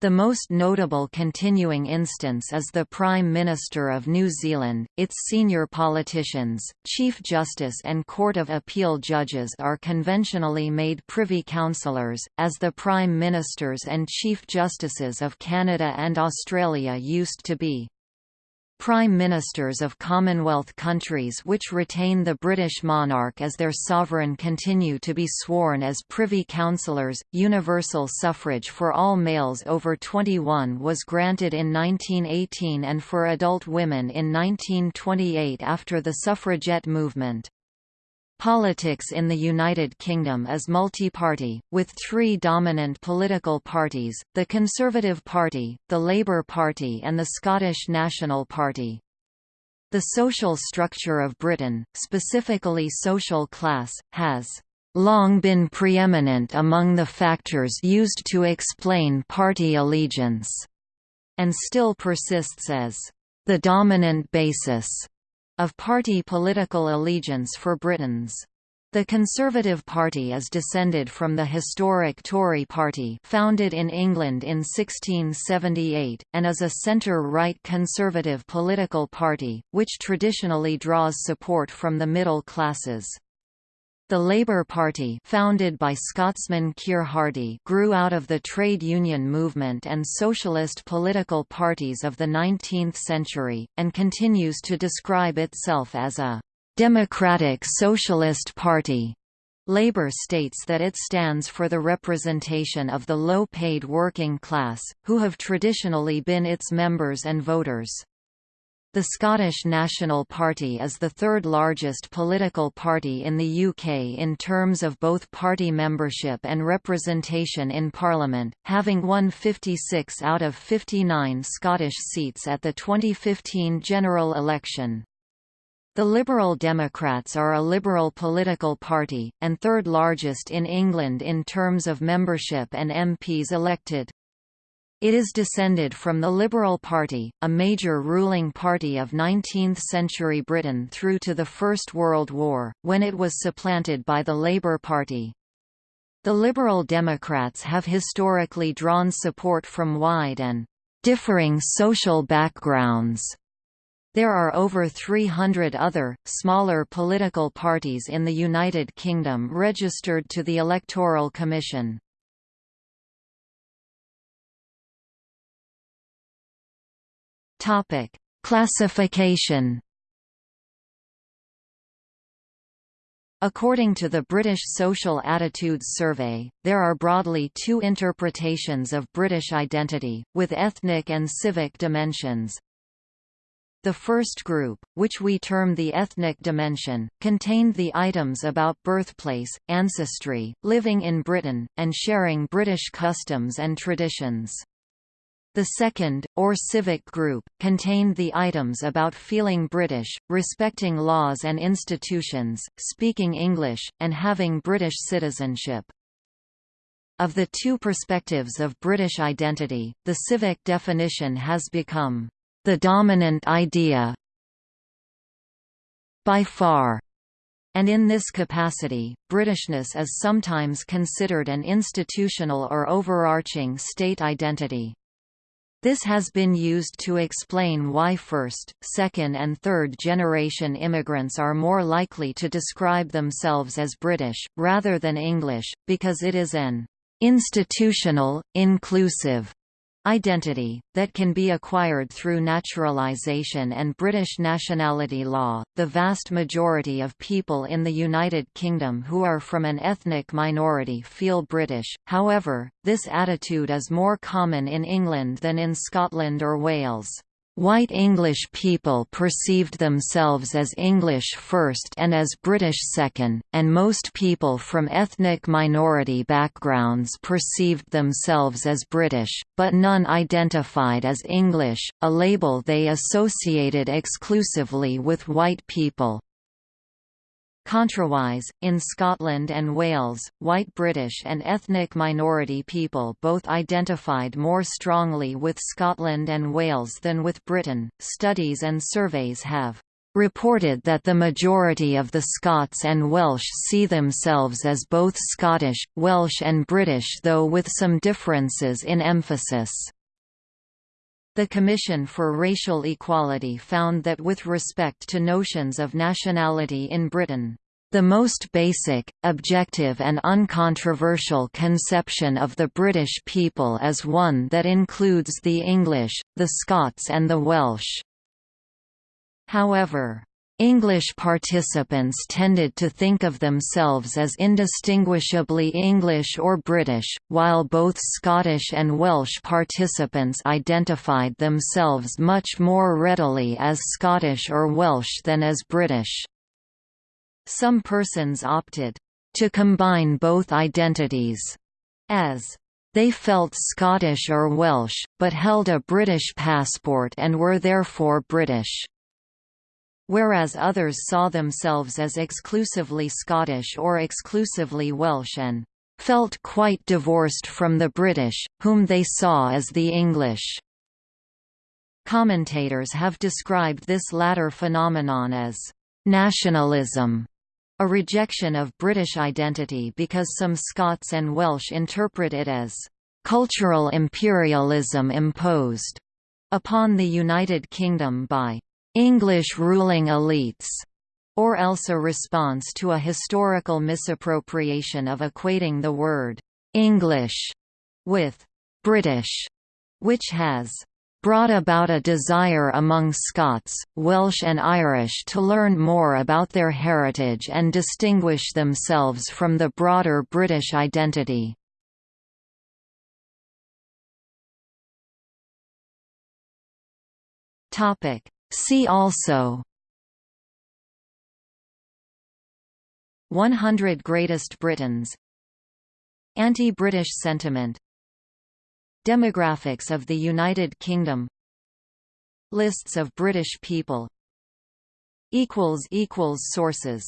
The most notable continuing instance is the Prime Minister of New Zealand. Its senior politicians, Chief Justice and Court of Appeal judges are conventionally made Privy Councillors, as the Prime Ministers and Chief Justices of Canada and Australia used to be. Prime Ministers of Commonwealth countries which retain the British monarch as their sovereign continue to be sworn as Privy Councillors. Universal suffrage for all males over 21 was granted in 1918 and for adult women in 1928 after the suffragette movement. Politics in the United Kingdom is multi-party, with three dominant political parties, the Conservative Party, the Labour Party and the Scottish National Party. The social structure of Britain, specifically social class, has long been preeminent among the factors used to explain party allegiance, and still persists as the dominant basis of party political allegiance for Britons. The Conservative Party is descended from the historic Tory Party founded in England in 1678, and is a centre-right conservative political party, which traditionally draws support from the middle classes. The Labour Party founded by Scotsman Keir Hardie grew out of the trade union movement and socialist political parties of the 19th century, and continues to describe itself as a «democratic socialist party». Labour states that it stands for the representation of the low-paid working class, who have traditionally been its members and voters. The Scottish National Party is the third largest political party in the UK in terms of both party membership and representation in Parliament, having won 56 out of 59 Scottish seats at the 2015 general election. The Liberal Democrats are a liberal political party, and third largest in England in terms of membership and MPs elected. It is descended from the Liberal Party, a major ruling party of 19th-century Britain through to the First World War, when it was supplanted by the Labour Party. The Liberal Democrats have historically drawn support from wide and differing social backgrounds. There are over 300 other, smaller political parties in the United Kingdom registered to the Electoral Commission. Topic: Classification. According to the British Social Attitudes Survey, there are broadly two interpretations of British identity, with ethnic and civic dimensions. The first group, which we term the ethnic dimension, contained the items about birthplace, ancestry, living in Britain, and sharing British customs and traditions. The second, or civic group, contained the items about feeling British, respecting laws and institutions, speaking English, and having British citizenship. Of the two perspectives of British identity, the civic definition has become the dominant idea by far. And in this capacity, Britishness is sometimes considered an institutional or overarching state identity. This has been used to explain why first, second and third generation immigrants are more likely to describe themselves as British, rather than English, because it is an institutional, inclusive Identity, that can be acquired through naturalization and British nationality law. The vast majority of people in the United Kingdom who are from an ethnic minority feel British, however, this attitude is more common in England than in Scotland or Wales. White English people perceived themselves as English first and as British second, and most people from ethnic minority backgrounds perceived themselves as British, but none identified as English, a label they associated exclusively with white people. Contrawise, in Scotland and Wales, white British and ethnic minority people both identified more strongly with Scotland and Wales than with Britain. Studies and surveys have reported that the majority of the Scots and Welsh see themselves as both Scottish, Welsh and British though with some differences in emphasis. The Commission for Racial Equality found that with respect to notions of nationality in Britain, the most basic, objective and uncontroversial conception of the British people is one that includes the English, the Scots and the Welsh. However, English participants tended to think of themselves as indistinguishably English or British, while both Scottish and Welsh participants identified themselves much more readily as Scottish or Welsh than as British. Some persons opted to combine both identities, as they felt Scottish or Welsh, but held a British passport and were therefore British whereas others saw themselves as exclusively Scottish or exclusively Welsh and felt quite divorced from the British, whom they saw as the English. Commentators have described this latter phenomenon as nationalism, a rejection of British identity because some Scots and Welsh interpret it as cultural imperialism imposed upon the United Kingdom by English ruling elites, or else a response to a historical misappropriation of equating the word English with British, which has brought about a desire among Scots, Welsh and Irish to learn more about their heritage and distinguish themselves from the broader British identity. See also 100 Greatest Britons Anti-British sentiment Demographics of the United Kingdom Lists of British people Sources